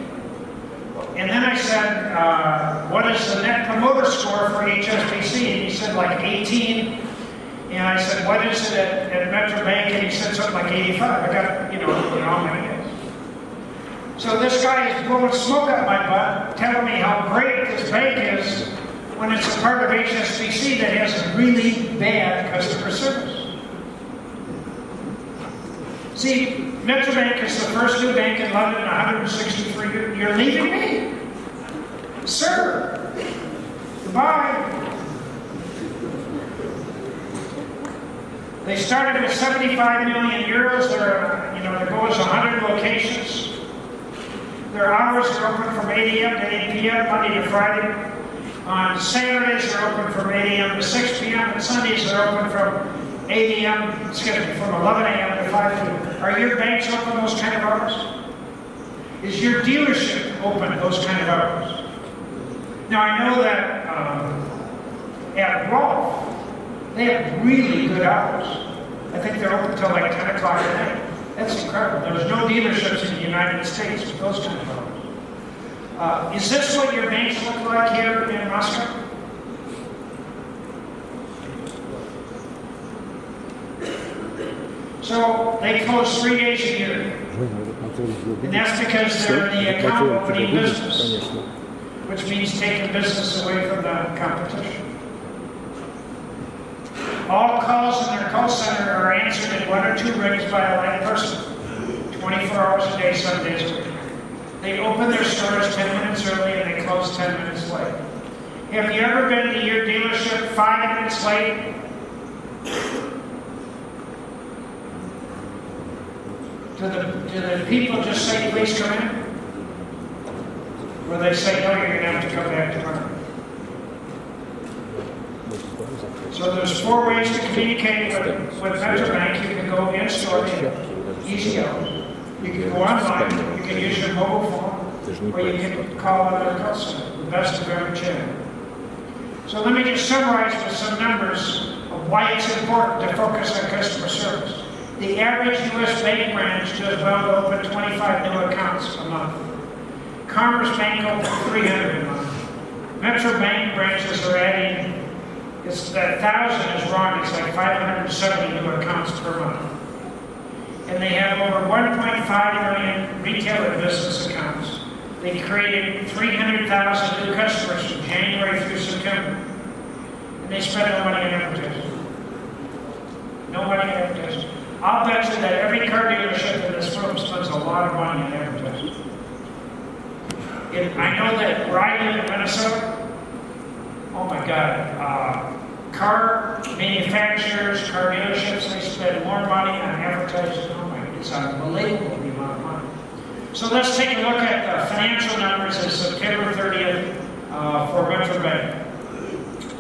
And then I said, uh, what is the net promoter score for HSBC? And he said, like 18. And I said, what is it at, at Metro Bank? And he said something like 85. I got, you know, you know how many it is. So this guy is blowing smoke up my butt, telling me how great this bank is when it's a part of HSBC that has really bad customer service. See, Metro Bank is the first new bank in London in 163 years. You're leaving me? Sir, goodbye. They started with 75 million euros. Their, you know, their goal is 100 locations. Their hours are open from 8 a.m. to 8 p.m. Monday to Friday. On Saturdays, they're open from 8 a.m. to 6 p.m. And Sundays, they're open from 8 a.m. excuse me, from 11 a.m. to 5 p.m. Are your banks open those kind of hours? Is your dealership open those kind of hours? Now, I know that um, at Rolf, they have really good hours. I think they're open until like 10 o'clock at night. That's incredible. There's no dealerships in the United States with those kind of cars. Uh, is this what your banks look like here in Moscow? So they close three days a year. And that's because they're the accountability business, which means taking business away from the competition. All calls in their call center are answered in one or two rings by a live person, 24 hours a day, seven days a week. They open their stores 10 minutes early and they close 10 minutes late. Have you ever been to your dealership five minutes late? Do the, do the people just say, please come in? Or they say, no, you're gonna have to come back tomorrow? So there's four ways to communicate with, with Metrobank. You can go in store, easy out. You can go online, you can use your mobile phone, or you can call another center, the best of every channel. So let me just summarize with some numbers of why it's important to focus on customer service. The average U.S. bank branch does well to open 25 new accounts a month. Commerce Bank opens 300 a month. Metro Bank branches are adding, it's, that thousand is wrong, it's like 570 new accounts per month. And they have over 1.5 million retail and business accounts. They created 300,000 new customers from January through September. And they spend no money on advertising. No money on advertising. I'll bet you that every car dealership in this room spends a lot of money on advertising. And I know that where I live in Minnesota, oh my God, uh, car manufacturers, car dealerships, they spend more money on advertising. Oh my, it's unbelievable the amount of money. So let's take a look at the financial numbers as September 30th uh, for Metro Bank.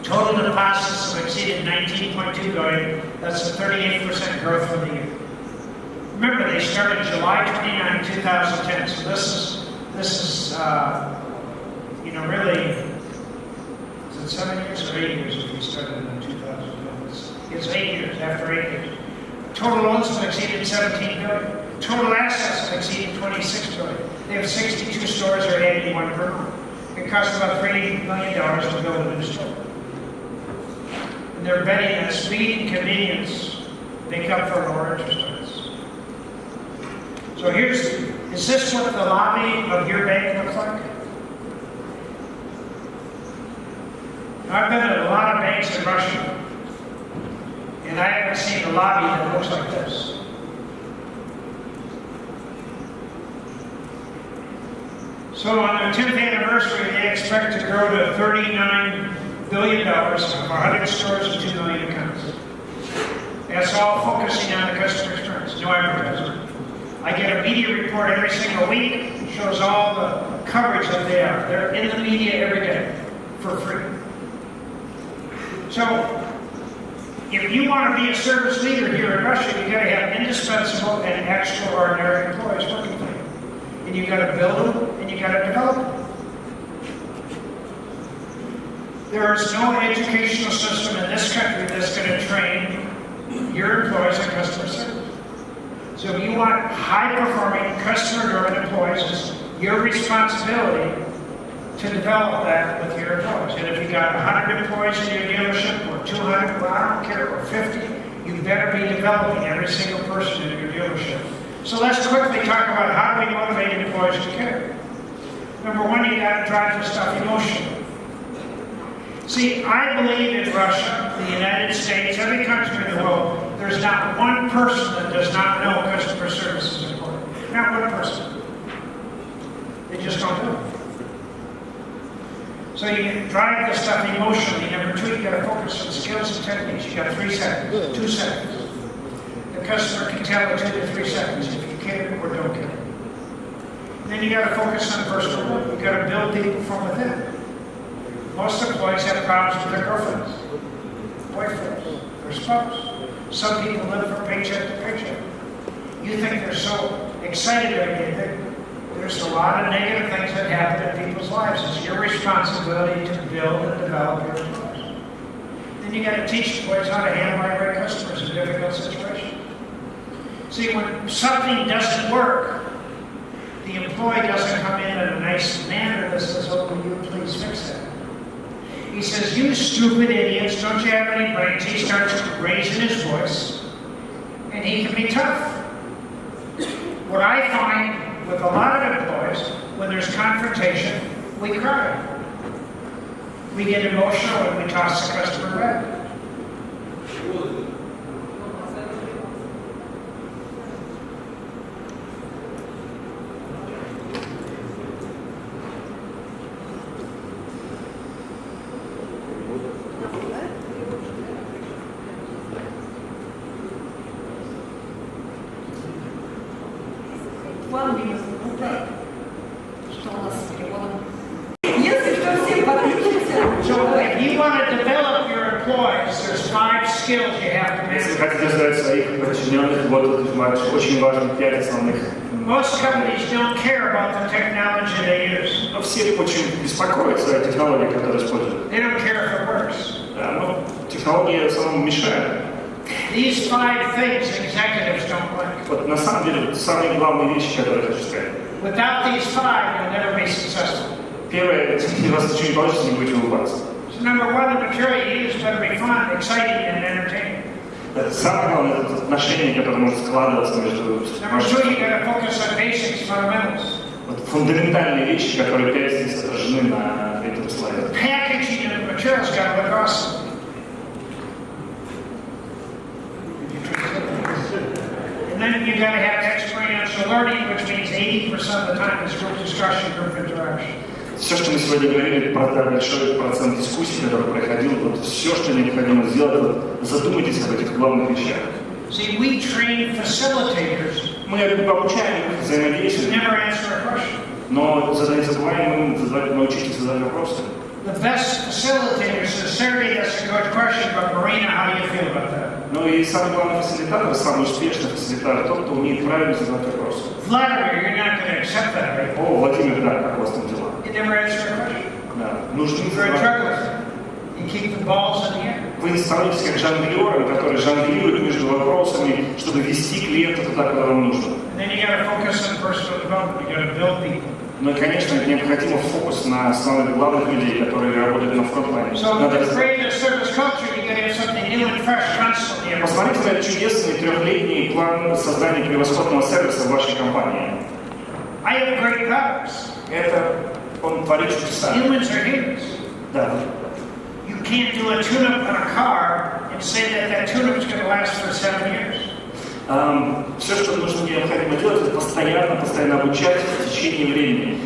Total deposits have exceeded 19.2 billion. That's a 38% growth for the year. Remember, they started July 29, 2010. So this is this is uh, you know really it seven years or eight years if we started in 2010? It's, it's eight years after eight years. Total loans have exceeded 17 billion. Total assets have exceeded 26 billion. They have 62 stores or 81 per month. It costs about $3 million to build a new store. And they're betting that speed and convenience make up for lower interest rates. So here's, is this what the lobby of your bank looks like? I've been at a lot of banks in Russia, and I haven't seen a lobby that looks like this. So on their 10th anniversary, they expect to grow to $39 billion of 100 stores and 2 million accounts. That's all focusing on the customer experience, no advertising. I get a media report every single week, shows all the coverage that they are. They're in the media every day for free. So, if you want to be a service leader here in Russia, you've got to have indispensable and extraordinary employees working for you. And you've got to build them and you've got to develop them. There is no educational system in this country that's going to train your employees on customer service. So if you want high-performing, customer-driven employees, it's your responsibility to develop that with your employees. And if you got 100 employees in your dealership, or 200, well, I don't care, or 50, you better be developing every single person in your dealership. So let's quickly talk about how do we motivate employees to care. Number one, you got to drive the stuff emotionally. See, I believe in Russia, the United States, every country in the world, there's not one person that does not know customer service is important. Not one person. They just don't do it. So you drive this stuff emotionally. Number two, you got to focus on skills and techniques. You got three seconds, two seconds. The customer can tell in two to three seconds if you can or don't care. Then you got to focus on personal growth. You got to build people from within. Most employees have problems with their girlfriends, boyfriends, their spouse. Some people live from paycheck to paycheck. You think they're so excited every day. There's a lot of negative things that happen in people's lives. It's your responsibility to build and develop your employees. Then you got to teach the employees how to handle irate customers in difficult situations. See, when something doesn't work, the employee doesn't come in in a nice manner that says, oh, will you please fix that? He says, you stupid idiots, don't you have any brains? He starts raising his voice. And he can be tough. What I find with a lot of employees, when there's confrontation, we cry. We get emotional and we toss the customer back. самом деле вот самые главные вещи, которые я хочу сказать. Without these five, you'll never be successful. Первое, если у вас ничего не получится, не будете улыбаться. So number one, the material you use better be fun, exciting, and entertaining. Это самое главное, это отношение, которое может складываться между Number two, you gotta focus on basics, fundamentals. вот, фундаментальные вещи, которые опять здесь отражены на этом слайде. Packaging of the materials gotta look awesome. And then you gotta have experiential learning, which means 80% of the time is group discussion, group interaction. Все, что мы сегодня говорили, про да, большой процент дискуссий, который проходил, вот все, что необходимо сделать, вот, задумайтесь об этих главных вещах. See, we train facilitators Мы обучаем их to взаимодействию, never answer a question. но задать забываем им задавать, научить их задавать вопросы. The best facilitators, sincerity, that's a good question, but Marina, how do you feel about that? Ну и самый главный фасилитатор, самый успешный фасилитатор, тот, кто умеет правильно задавать вопросы. Vladimir, you're not going to accept that, right? О, Владимир, да, как у вас там дела? You never answer a question. Да. A задавать-. You keep the balls in the air. Вы становитесь как жонглеры, которые жонглируют между вопросами, чтобы вести клиента туда, куда вам нужно. And then you got to focus on personal development. You got to build people. Ну и, конечно, необходимо фокус на самых главных людей, которые работают на фронтлайне. So Посмотрите на чудесный трехлетний план создания превосходного сервиса в вашей компании. I have great products. Это он творит чудеса. Humans are humans. Да. You can't do a tune-up on a car and say that that tune-up is going to last for seven years. Все, что нужно необходимо делать, это постоянно, постоянно обучать в течение времени.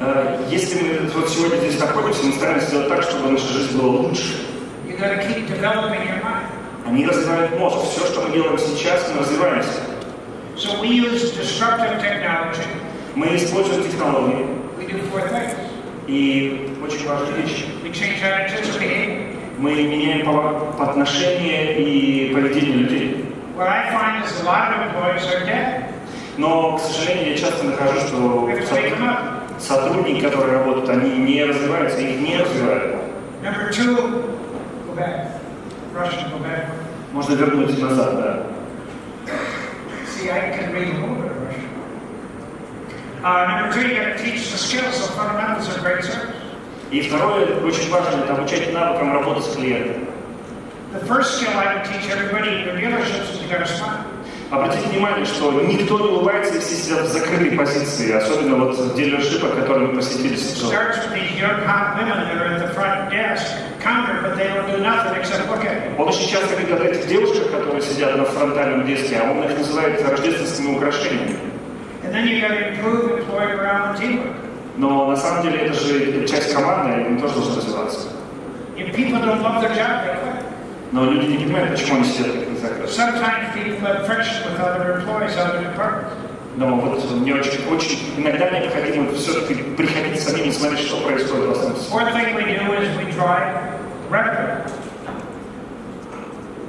А, если мы вот сегодня здесь находимся, мы стараемся сделать так, чтобы наша жизнь была лучше. Они развивают мозг. Все, что мы делаем сейчас, мы развиваемся. So we use disruptive technology. Мы используем технологии. We do four things. И очень важная вещь. Мы меняем отношения и поведение людей. Но, к сожалению, я часто нахожу, что сотрудники, которые работают, они не развиваются, их не развивают. Можно вернуть назад, да. See, I can read Uh, number two, you got to teach the skills, the fundamentals of great service. И второе, очень важно, это обучать навыкам работы с клиентом. The first skill I would teach everybody in your dealerships is you got to smile. Обратите внимание, что никто не улыбается, и все сидят в закрытой позиции, особенно вот в дилершипах, которые мы посетили сейчас. Он очень часто говорит о этих девушках, которые сидят на фронтальном диске, а он их называет рождественскими украшениями. Но на самом деле это же часть команды, и они тоже должны развиваться. If people don't love their job, they quit. Но люди не понимают, почему они сидят как на закрыто. Sometimes people have friction with other employees, other departments. Но вот мне очень, очень иногда необходимо все-таки приходить самим и смотреть, что происходит в основном. Fourth thing we do is we drive revenue.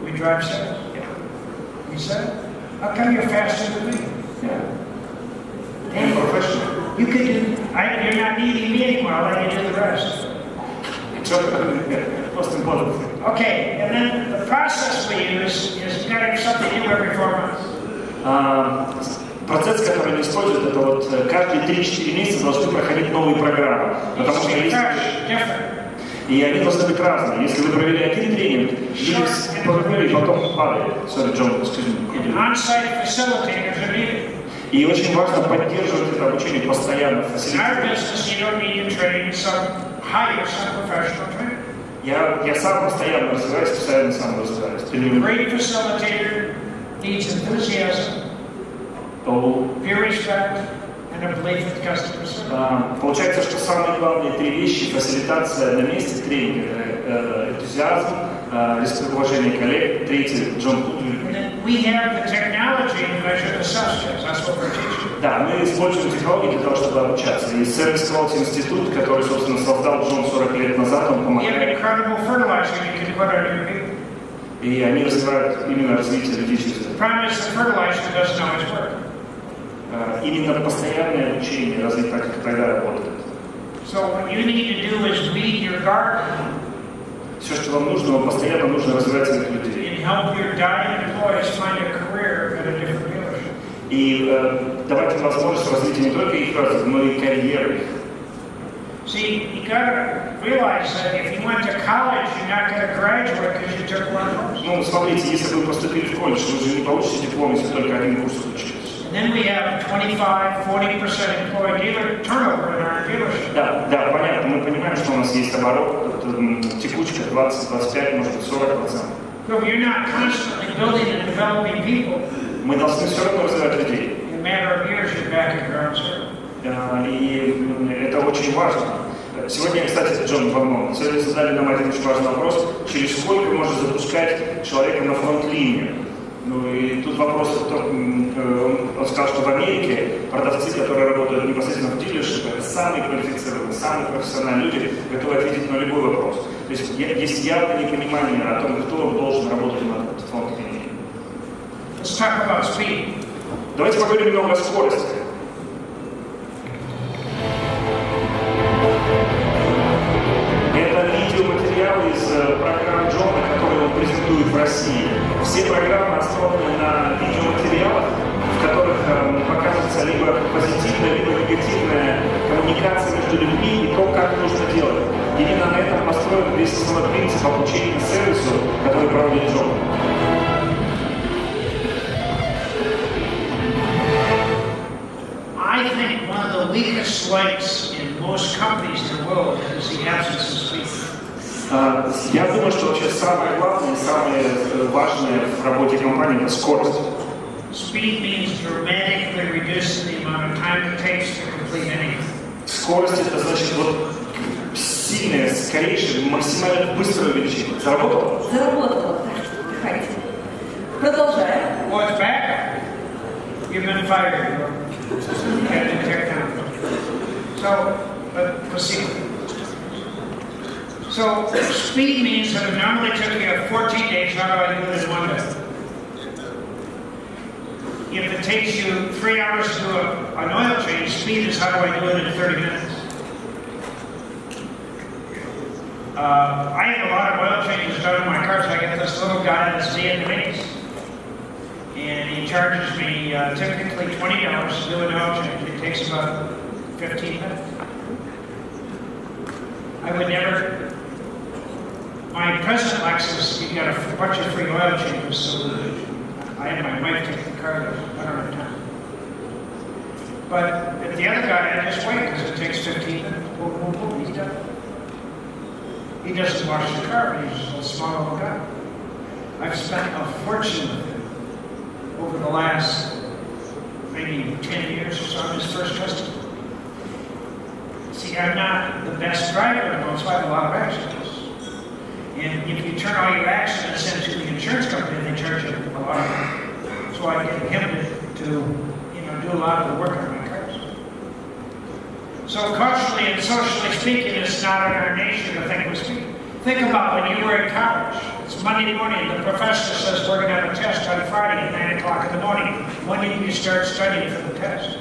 We drive sales. You said, how come you're faster than me? And professional. You could do, I, you're not needing me anymore, I'll let you do the rest. Most important. Okay, and then the process we use is you gotta have something new every four months. А, Процесс, который они используют, это вот э, каждые 3-4 месяца должны проходить новые программы. Потому что есть. И они должны быть разные. Если вы провели один тренинг, люди потом падали. Sorry, John, excuse me. И очень важно поддерживать это обучение постоянно. Я, я сам постоянно развиваюсь, постоянно сам развиваюсь. A Тренирую. great facilitator needs enthusiasm, То, peer respect, and a belief in customer service. а, Получается, что самые главные три вещи – фасилитация на месте, тренинг, э, э, энтузиазм, э, респект, уважение коллег, третий – Джон Кудвин. We have the technology to measure the substance. That's what we're teaching. Да, мы используем технологии для того, чтобы обучаться. И сервис Quality институт, который, собственно, создал Джон 40 лет назад, он помогает. И они развивают именно развитие людей через это. Э, Именно постоянное обучение, развить так, как тогда работает. So what you need to do is your garden Все, что вам нужно, вам постоянно нужно развивать этих людей. And help your dying employees find a career at a different dealership. И э, давать им возможность развития не только их развития, но и карьеры их. See, you gotta realize that if you went to college, you're not gonna graduate because you took one course. Ну, смотрите, если вы поступили в колледж, вы же не получите диплом, если только один курс учились. And then we have 25, 40% employee dealer turnover in our dealership. Да, да, понятно. Мы понимаем, что у нас есть оборот, текучка 20, 25, может быть 40 процентов. So if you're not constantly building and developing people, Мы должны все равно развивать людей. in a matter of years, you're back at ground zero. И это очень важно. Сегодня, кстати, Джон Вармон, сегодня задали нам один очень важный вопрос, через сколько можно запускать человека на фронт-линию. Ну и тут вопрос, э, он, он сказал, что в Америке продавцы, которые работают непосредственно в дилершипе, это самые квалифицированные, самые профессиональные люди, готовы ответить на любой вопрос. То есть есть явное непонимание о том, кто должен работать на фронт-линии. Let's talk about speed. Давайте поговорим немного о скорости. Это видеоматериалы из э, программ Джона, которые он презентует в России. Все программы основаны на видеоматериалах, в которых э, показывается либо позитивная, либо негативная коммуникация между людьми и то, как нужно делать. Именно на этом построен весь основной принцип обучения сервису, который проводит Джон. I think one of the weakest links in most companies in the world is the absence of speed. А, Я думаю, что вообще самое главное самое э, важное в работе компании – это скорость. Speed means dramatically reducing the amount of time it takes to complete anything. Скорость – это значит вот сильное, скорейшее, максимально быстрое увеличение. Заработало? Заработала. Дыхайте. Продолжаем. What's back? You've been fired. Captain Technology. So, but proceed. So, speed means that it normally took you 14 days, how do I do it in one day? If it takes you three hours to do a, an oil change, speed is how do I do it in 30 minutes? Uh, I have a lot of oil changes done in my cars. I get this little guy that's Vietnamese. And he charges me uh, typically twenty dollars to do an oil change. It takes about fifteen minutes. I would never. My present Lexus, you got a bunch of free oil changes, so I had my wife take the car. I don't have time. But the other guy, I just wait because it takes fifteen minutes. Boom, boom, boom. He's done. He doesn't wash the car. He's a small little guy. I've spent a fortune with him over the last maybe 10 years or so, I'm his first customer. See, I'm not the best driver so I have a lot of accidents. And if you turn all your accidents into the insurance company, they charge you a lot. So I get him to, you know, do a lot of the work on. So culturally and socially speaking, it's not in our nature to think we speak. Think about when you were in college. It's Monday morning, the professor says we're going to have a test on Friday at 9 o'clock in the morning. When did you start studying for the test?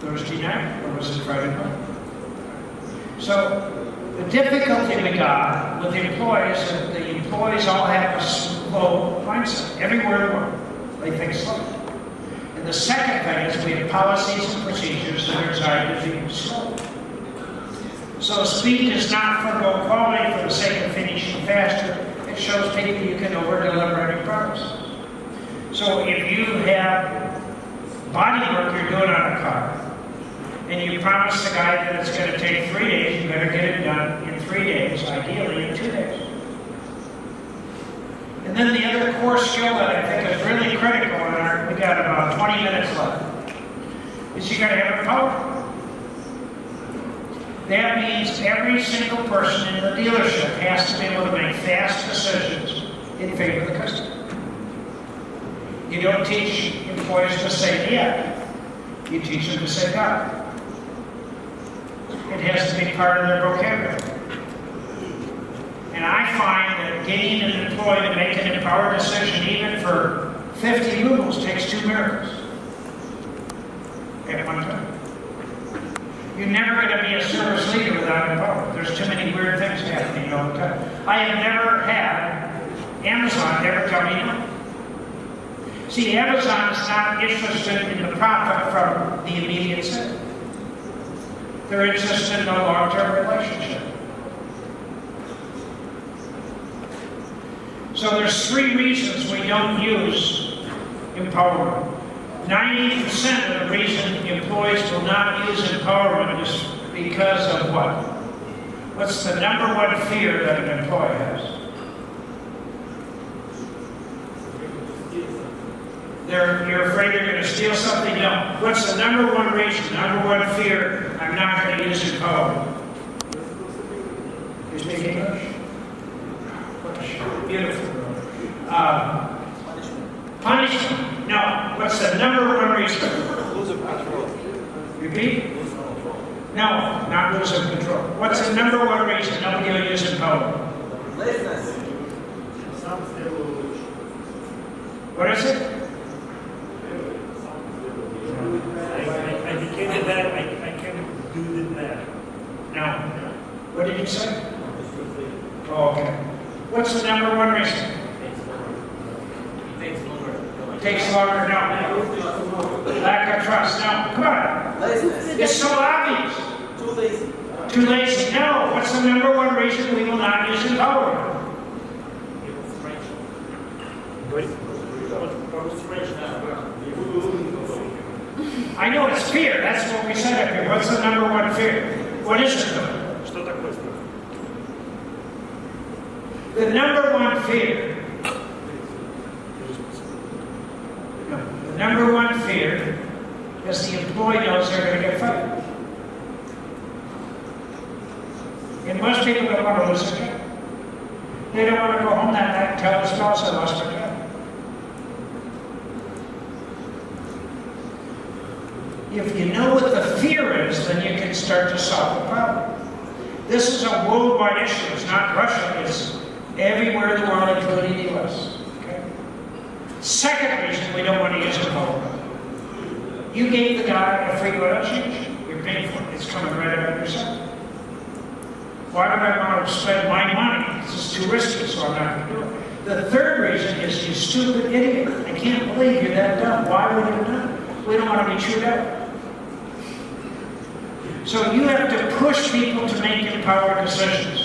Thursday night, or was it Friday night? So the difficulty we got with the employees, is that the employees all have a slow mindset, everywhere. They think slow. The second thing is we have policies and procedures that are designed to be slow. So speed does not forego quality for the sake of finishing faster. It shows people you can over-deliver any promise. So if you have body work you're doing on a car, and you promise the guy that it's going to take three days, you better get it done in three days, ideally in two days. And then the other core skill that I think is really critical, and our, we got about 20 minutes left, is you got to have a power. That means every single person in the dealership has to be able to make fast decisions in favor of the customer. You don't teach employees to say yeah, you teach them to say no. It has to be part of their vocabulary. And I find that getting an employee to make an empowered decision, even for 50 rubles, takes two miracles at one time. You're never going to be a service leader without empowerment. There's too many weird things happening all the time. I have never had Amazon ever tell me no. See, Amazon is not interested in the profit from the immediate sale. They're interested in a long-term relationship. So there's three reasons we don't use empowerment. 90% of the reason employees will not use empowerment is because of what? What's the number one fear that an employee has? They're, you're afraid you're going to steal something? No. What's the number one reason, number one fear I'm not going to use empowerment? You speak English? Beautiful. Um, punishment. No. What's the number one reason? Lose of control. Repeat? No, not lose of control. What's the number one reason nobody will use empowerment? Laziness. What is it? I, I became a bad, I, I can do that. No. What did you say? Oh, okay. What's the number one reason? Takes longer, It takes longer, no. Lack of trust, no. Come on. Laziness. It's so obvious. Too lazy. Too lazy, no. What's the number one reason we will not use the power? I know it's fear. That's what we said up here. What's the number one fear? What is it though? The number one fear. The number one fear is the employee knows they're going to get fired. And most people don't want to lose their job. They don't want to go home that night and tell their spouse I lost my job. If you know what the fear is, then you can start to solve the problem. This is a worldwide issue. It's not Russia. It's everywhere in the world, including the U.S. Second reason we don't want to use empowerment. You gave the guy a free oil change. You're paying for it. It's coming right out of your salary. Why would I want to spend my money? This is too risky, so I'm not going to do it. The third reason is you stupid idiot. I can't believe you're that dumb. Why would you do it? We don't want to be chewed out. So you have to push people to make empowered decisions.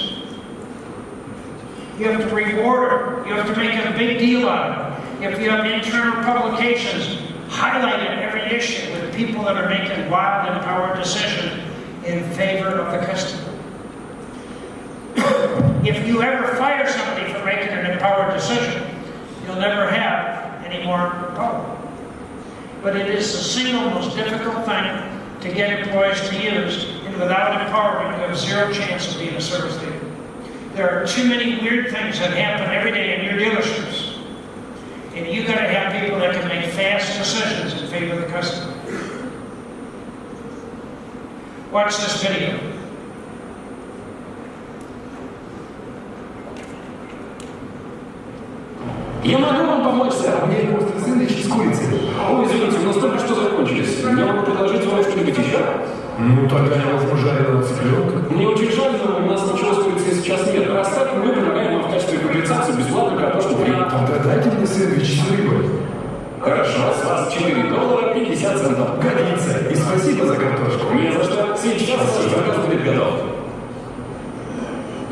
You have to reward. You have to make a big deal out of it. If you have internal publications, highlight every issue with people that are making wild, empowered decisions in favor of the customer. if you ever fire somebody for making an empowered decision, you'll never have any more power. But it is the single most difficult thing to get employees to use, and without empowerment, you have zero chance of being a service leader. There are too many weird things that happen every day in your dealerships. And you gotta have people that can make fast decisions in favor of the customer. Watch this video. Я могу вам помочь, сэр. У меня есть острый сэндвич с курицей. Ой, извините, у нас только что закончились. Я могу предложить вам что-нибудь еще? Ну, тогда невозможно цыпленка. Мне очень жаль, но у нас ничего стоит сейчас нет. Раз так, мы предлагаем вам в качестве компенсации бесплатно картошку фри. Тогда дайте мне сэндвич с рыбой. Хорошо, с вас 4 доллара 50 центов. Годится. И спасибо за картошку. мне за что. Сейчас ваш заказ будет готов.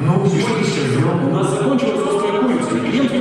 Ну, и что еще? У нас закончилась острая курица. Клиент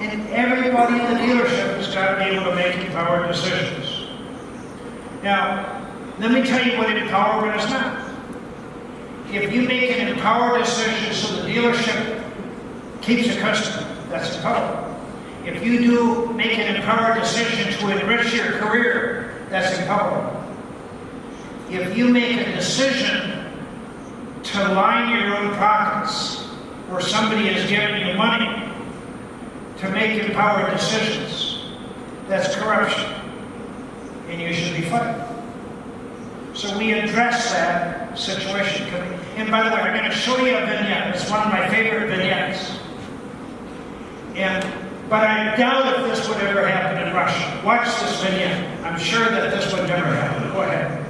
and everybody in the dealership has got to be able to make empowered decisions. Now, let me tell you what empowerment is not. If you make an empowered decision so the dealership keeps a customer, that's empowerment. If you do make an empowered decision to enrich your career, that's empowerment. If you make a decision to line your own pockets, or somebody has given you money, to make empowered decisions. That's corruption. And you should be fighting. So we address that situation. And by the way, I'm going to show you a vignette. It's one of my favorite vignettes. And but I doubt if this would ever happen in Russia. Watch this vignette. I'm sure that this would never happen. Go ahead.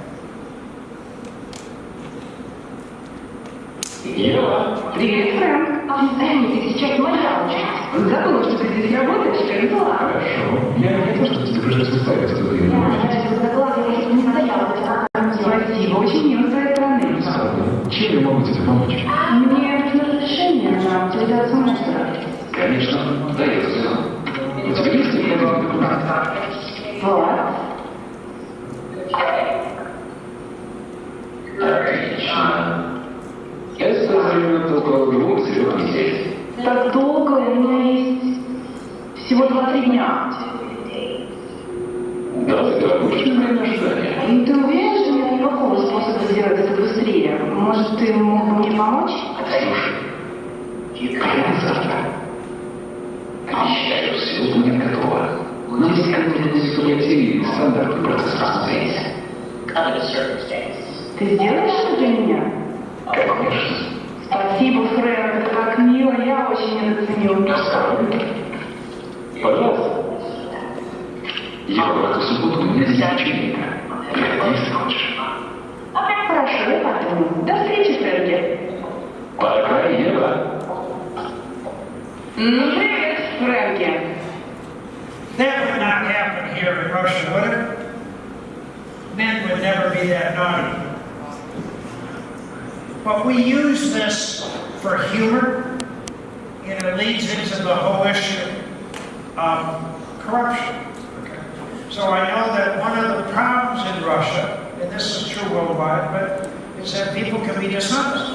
Hello. The Фрэнк. I'm Эмми. Ты сейчас моя ученица. Забыла, что ты здесь работаешь, я не была. Хорошо. Я не то, что ты уже состоялась, что ты не можешь. Я даже согласна, я не стояла. Спасибо, очень мило с твоей стороны. Сада, чем я могу тебе помочь? А, мне нужно разрешение на утилизацию мусора. Конечно, дается. У тебя есть необходимый документ? Вот. Отлично. Я создаю около двух-трех недель так долго, у меня есть всего два-три дня. Да, это обычное ожидание. ожидания. Ты уверен, что у нет никакого способа сделать это быстрее? Может, ты мог бы мне помочь? Слушай, прямо завтра. Обещаю, все будет готово. У нас какой-нибудь субъективный стандарт протестации. Ты сделаешь это для меня? Конечно. Спасибо, Фрэнк, это так мило, я очень это ценю. Пожалуйста. Я в эту субботу не значения. Приходи, хочешь. Хорошо, я подумаю. До встречи, Фрэнки. Пока, Ева. М, Привет, Фрэнки. That would not happen here in Russia, would it? Men would never be that naughty. But we use this for humor, and it leads into the whole issue of corruption. So I know that one of the problems in Russia, and this is true worldwide, but is that people can be dishonest.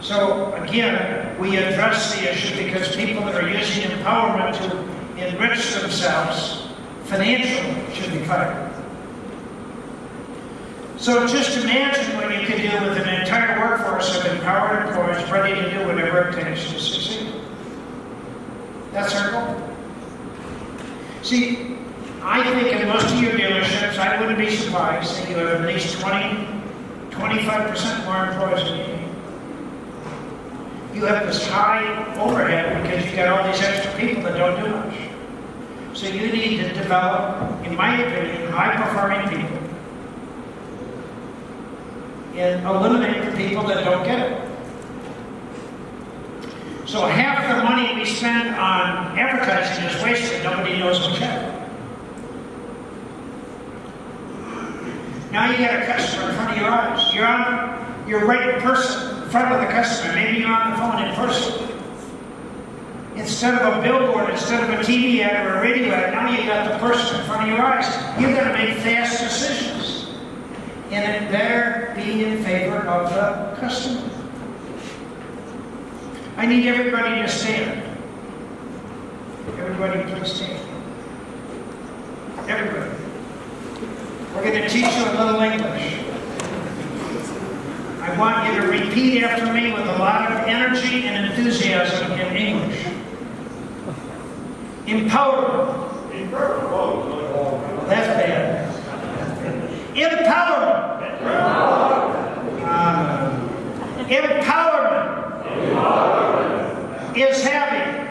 So again, we address the issue because people that are using empowerment to enrich themselves financially should be fired. So just imagine what you could do with an entire workforce of empowered employees ready to do whatever it takes to succeed. That's our goal. See, I think in most of your dealerships, I wouldn't be surprised that you have at least 20, 25% more employees than you need. You have this high overhead because you've got all these extra people that don't do much. So you need to develop, in my opinion, high-performing people and eliminate the people that don't get it. So half the money we spend on advertising is wasted. Nobody knows what's happening. Now you got a customer in front of your eyes. You're on, you're right in person, in front of the customer. Maybe you're on the phone in person. Instead of a billboard, instead of a TV ad or a radio ad, now you got the person in front of your eyes. You've got to make fast decisions, and it better be in favor of the customer. I need everybody to stand. Everybody, please stand. Everybody. We're going to teach you a little English. I want you to repeat after me with a lot of energy and enthusiasm in English. Empowerment. That's bad. Empowerment. Empowerment is having.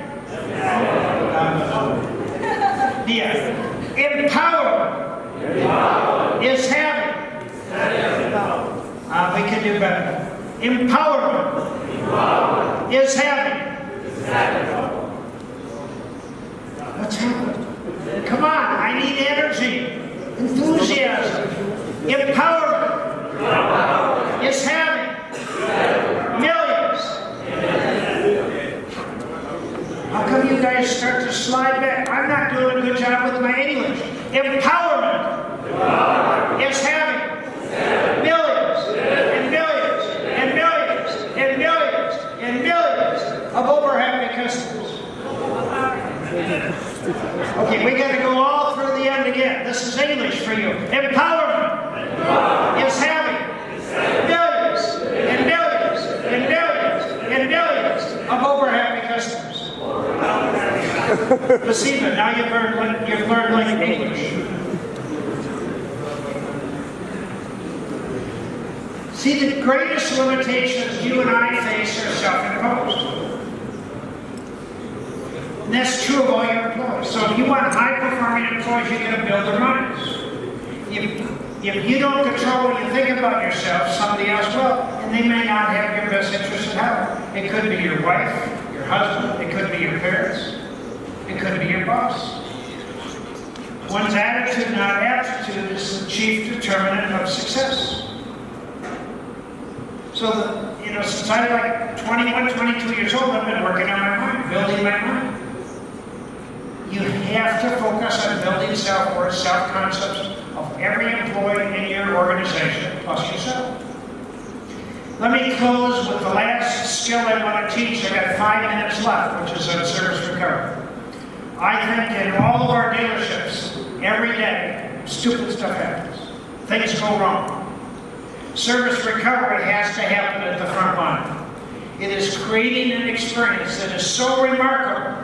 Yeah. Empowerment is having. Uh, we can do better. Empowerment is having. What's happening? Come on, I need energy, enthusiasm. Empowerment is having millions. How come you guys start to slide back? I'm not doing a good job with my English. Empowerment is having millions and millions and millions and millions and millions of over happy customers. Okay, we got to go all through the end again. This is English for you. Empowerment is having millions and millions and millions and millions of over happy customers. Placebo, now you've learned, you've learned like English. See, the greatest limitations you and I face are self-imposed. And that's true of all your employees. So if you want high-performing employees, you got to build their minds. If, if you don't control what you think about yourself, somebody else will, and they may not have your best interest at heart. It could be your wife, your husband, it could be your parents, it could be your boss. One's attitude, not aptitude, is the chief determinant of success. So, you know, since I am like 21, 22 years old, I've been working on my mind, building my mind. Have to focus on building self-worth, self-concepts of every employee in your organization, plus yourself. Let me close with the last skill I want to teach. I've got five minutes left, which is service recovery. I think in all of our dealerships, every day, stupid stuff happens. Things go wrong. Service recovery has to happen at the front line. It is creating an experience that is so remarkable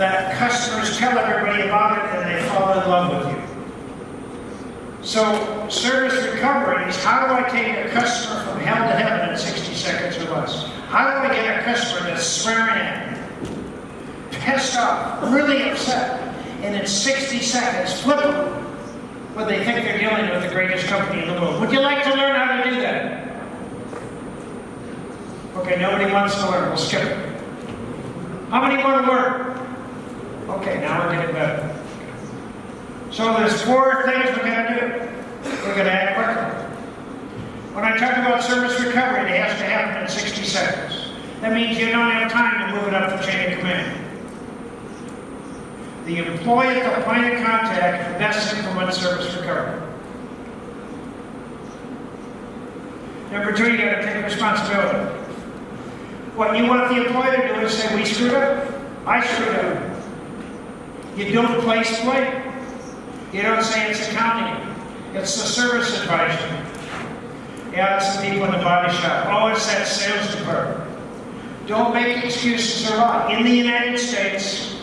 that customers tell everybody about it and they fall in love with you. So service recovery is how do I take a customer from hell to heaven in 60 seconds or less? How do I get a customer that's swearing at me, pissed off, really upset, and in 60 seconds flip them when they think they're dealing with the greatest company in the world? Would you like to learn how to do that? Okay, nobody wants to learn. We'll skip it. How many want to learn? Okay, now we're getting better. So there's four things we're going to do. We're going to act quickly. When I talk about service recovery, it has to happen in 60 seconds. That means you don't have time to move it up the chain of command. The employee at the point of contact best implements service recovery. Number two, you got to take responsibility. What you want the employee to do is say, we screwed up. I screwed up. You don't place blame. You don't say it's accounting. It's the service advisor. Yeah, it's the people in the body shop. Oh, it's that sales department. Don't make excuses or lie. In the United States,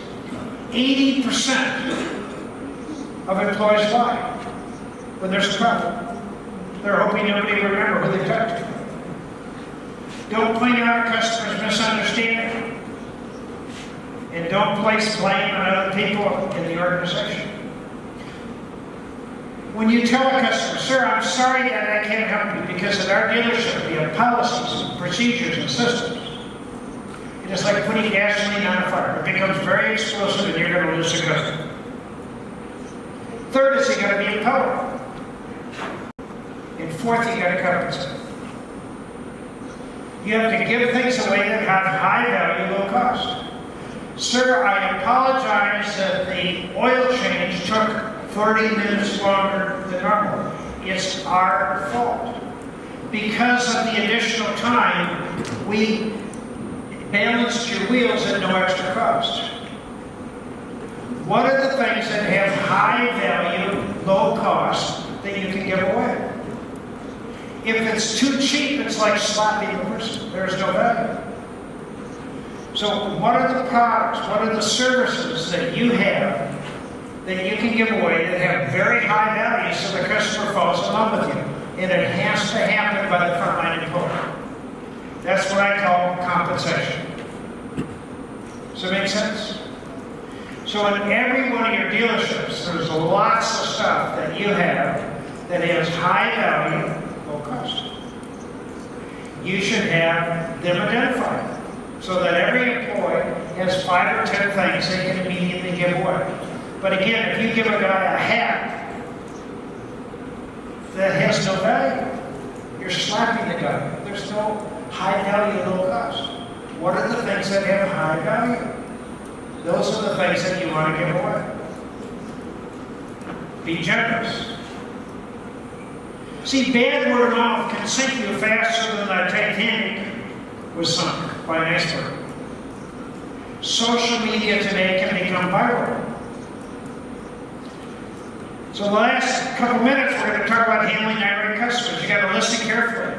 80% of employees lie when there's a problem. They're hoping nobody will remember who they talked to. Don't point out customer's misunderstanding. And don't place blame on other people in the organization. When you tell a customer, sir, I'm sorry that I can't help you because at our dealership we have policies and procedures and systems. It is like putting gasoline on a fire. It becomes very explosive and you're going to lose the customer. Third is you got to be empowered. And fourth, you got to compensate. You have to give things away that have high value, low cost. Sir, I apologize that the oil change took 30 minutes longer than normal. It's our fault. Because of the additional time, we balanced your wheels at no extra cost. What are the things that have high value, low cost that you can give away? If it's too cheap, it's like slapping the person. There's no value. So what are the products, what are the services that you have that you can give away that have very high value so the customer falls in love with you? And it has to happen by the frontline employee. That's what I call compensation. Does that make sense? So in every one of your dealerships, there's lots of stuff that you have that has high value, low cost. You should have them identified so that every employee has five or ten things they can immediately give away. But again, if you give a guy a hat that has no value, you're slapping the guy. There's no high value, low cost. What are the things that have high value? Those are the things that you want to give away. Be generous. See, bad word of mouth can sink you faster than the Titanic was sunk by an iceberg. Social media today can become viral. So the last couple minutes, we're going to talk about handling irate customers. You got to listen carefully.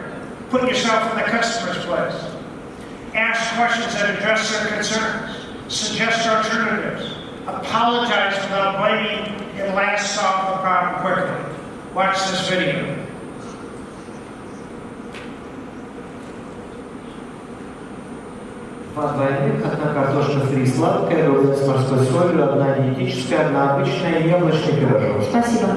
Put yourself in the customer's place. Ask questions that address their concerns. Suggest alternatives. Apologize without blaming and last solve the problem quickly. Watch this video. Два двойных, одна картошка фри сладкая, другая с морской солью, одна диетическая, одна обычная и яблочный пирожок. Спасибо.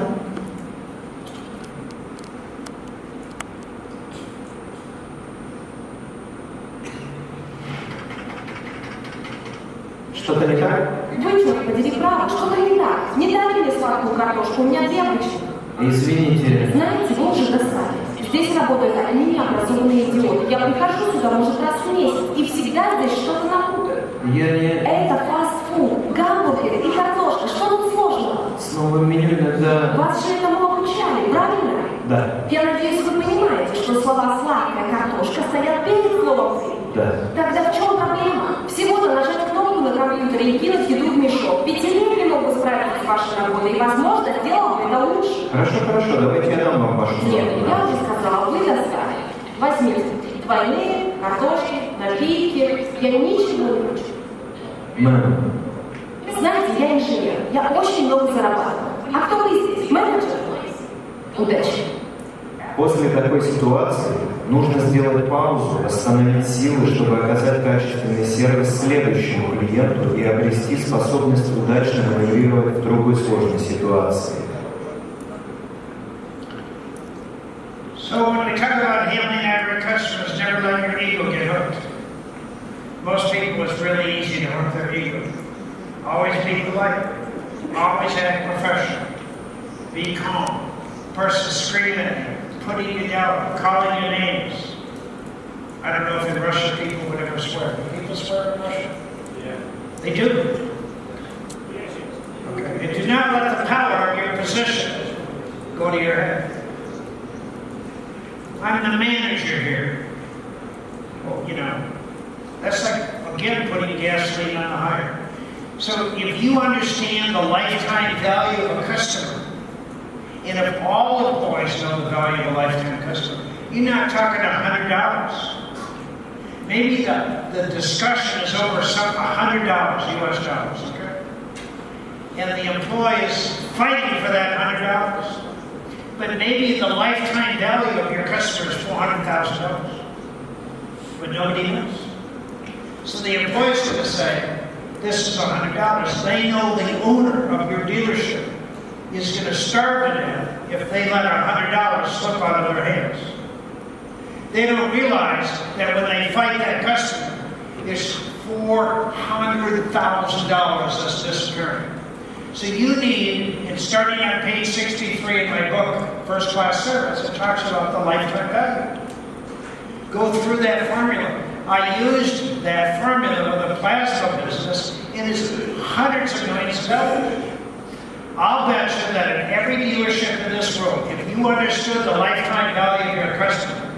Что-то не так? Вы, черт подери, правы, что-то не так. Не дали мне сладкую картошку, у меня две обычных. Извините. Знаете, вы уже достали. Здесь работают одни необразованные идиоты. Я прихожу сюда, может, раз в месяц, и всегда здесь что-то напутают. Я не... Это фастфуд, гамбургеры и картошка. Что тут сложного? С новым меню иногда... Вас же этому обучали, правильно? Да, Я надеюсь, вы понимаете, что слова «сладкая картошка» стоят перед словом «фри». да. Тогда в чем проблема? Всего-то нажать кнопку на компьютере и кинуть еду в мешок. Пятилетний мог бы справиться с вашей работой и, возможно, сделал бы это лучше. Хорошо, хорошо, давайте я дам вам вашу Нет, я уже сказала, вы достали. Возьмите двойные, картошки, напитки. Я ничего не хочу. Мэм, знаете, я инженер, я очень много зарабатываю. А кто вы здесь? Менеджер? Удачи. После такой ситуации нужно сделать паузу, восстановить силы, чтобы оказать качественный сервис следующему клиенту и обрести способность удачно маневрировать в другой сложной ситуации. So when we talk about handling our customers, never let your ego get hooked. Most people, it's really easy to hook their ego. Always be polite. Always act professional. Be calm. Person screaming at you, putting you down, calling you names. I don't know if the Russian people would ever swear. Do people swear in Russia? Yeah. They do. Okay. And do not let the power of your position go to your head. I'm the manager here. Well, you know, that's like, again, putting gasoline on the fire. So if you understand the lifetime value of a customer, and if all employees know the value of a lifetime customer, you're not talking $100. Maybe the, the discussion is over some $100 US dollars, okay? And the employee is fighting for that $100. But maybe the lifetime value of your customer is $400,000. But nobody knows. So the employee's going to say, this is $100. They know the owner of your dealership is going to starve to death if they let a $100 slip out of their hands. They don't realize that when they fight that customer, it's $400,000 that's disappearing. So you need, and starting on page 63 in my book, First Class Service, it talks about the lifetime value. Go through that formula. I used that formula with the plasma business, and it's hundreds of millions of dollars. I'll bet you that in every dealership in this world, if you understood the lifetime value of your customer,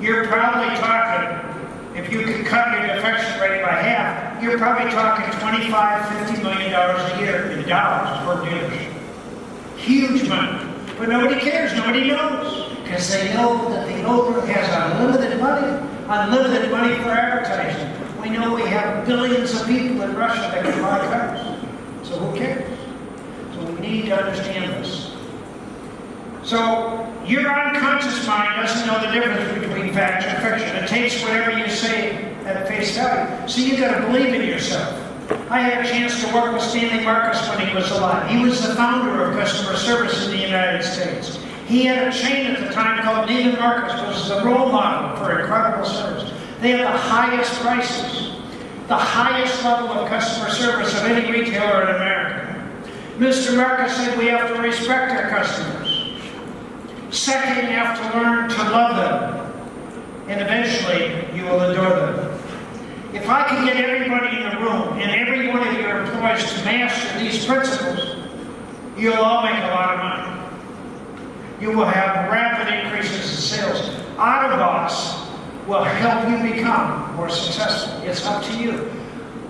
you're probably talking, if you could cut your defection rate by half, you're probably talking 25, 50 million dollars a year in dollars per dealership. Huge money. But nobody cares, nobody knows. Because they know that the owner has unlimited money, unlimited money for advertising. We know we have billions of people in Russia that can buy cars. So who cares? We need to understand this. So your unconscious mind doesn't know the difference between fact and fiction. It takes whatever you say at face value. So you've got to believe in yourself. I had a chance to work with Stanley Marcus when he was alive. He was the founder of customer service in the United States. He had a chain at the time called Neiman Marcus, which was the role model for incredible service. They had the highest prices, the highest level of customer service of any retailer in America. Mr. Marcus said we have to respect our customers. Second, you have to learn to love them. And eventually, you will adore them. If I could get everybody in the room and every one of your employees to master these principles, you'll all make a lot of money. You will have rapid increases in sales. Autobots will help you become more successful. It's up to you.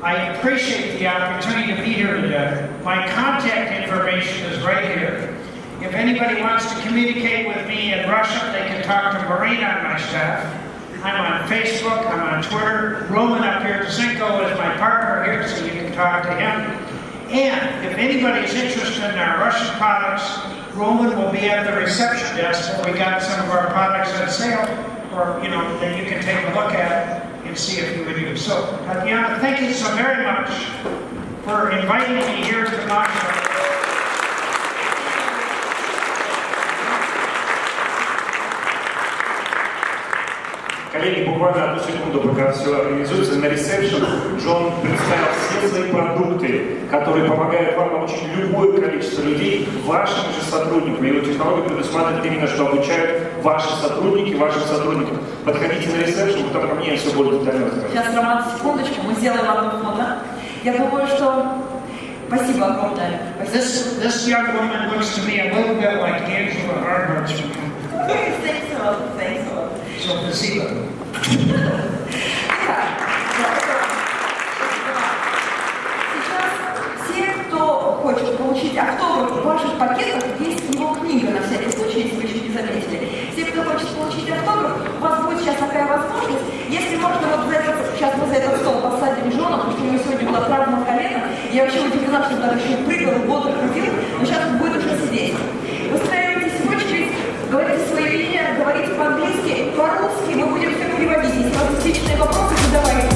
I appreciate the opportunity to be here today. My contact information is right here. If anybody wants to communicate with me in Russia, they can talk to Marina on my staff. I'm on Facebook, I'm on Twitter. Roman up here, at Zinko is my partner here, so you can talk to him. And if anybody is interested in our Russian products, Roman will be at the reception desk where we got some of our products on sale, or, you know, that you can take a look at and see if you would use. So, Tatiana, thank you so very much for inviting me here to Moscow. Коллеги, буквально одну секунду, пока все организуется. На ресепшн Джон представил все свои продукты, которые помогают вам научить любое количество людей, вашим же сотрудникам. Его технология предусматривает именно, что обучают ваши сотрудники, ваших сотрудников. Подходите на ресепшн, потом ко мне все более детально. Сейчас, Роман, секундочку, мы сделаем одно фото. Я думаю, что... Спасибо огромное. This, this young woman looks to me a little bit like Angela Earhart. Thanks a lot, thanks a lot. Все, кто хочет получить автограф в ваших пакетах, есть его книга, на всякий случай, если вы еще не заметили. Все, кто хочет получить автограф, у вас будет сейчас такая возможность. Если можно, вот за этот, сейчас мы за этот стол посадим Джона, потому что у него сегодня была травма колена. Я вообще удивлена, что даже еще прыгал, бодро ходил, но сейчас он будет уже сидеть. Выстраивайтесь в очередь, говорите свои мнения, говорите по-английски и по-русски, мы будем все переводить. Если у вас вопросы, задавайте.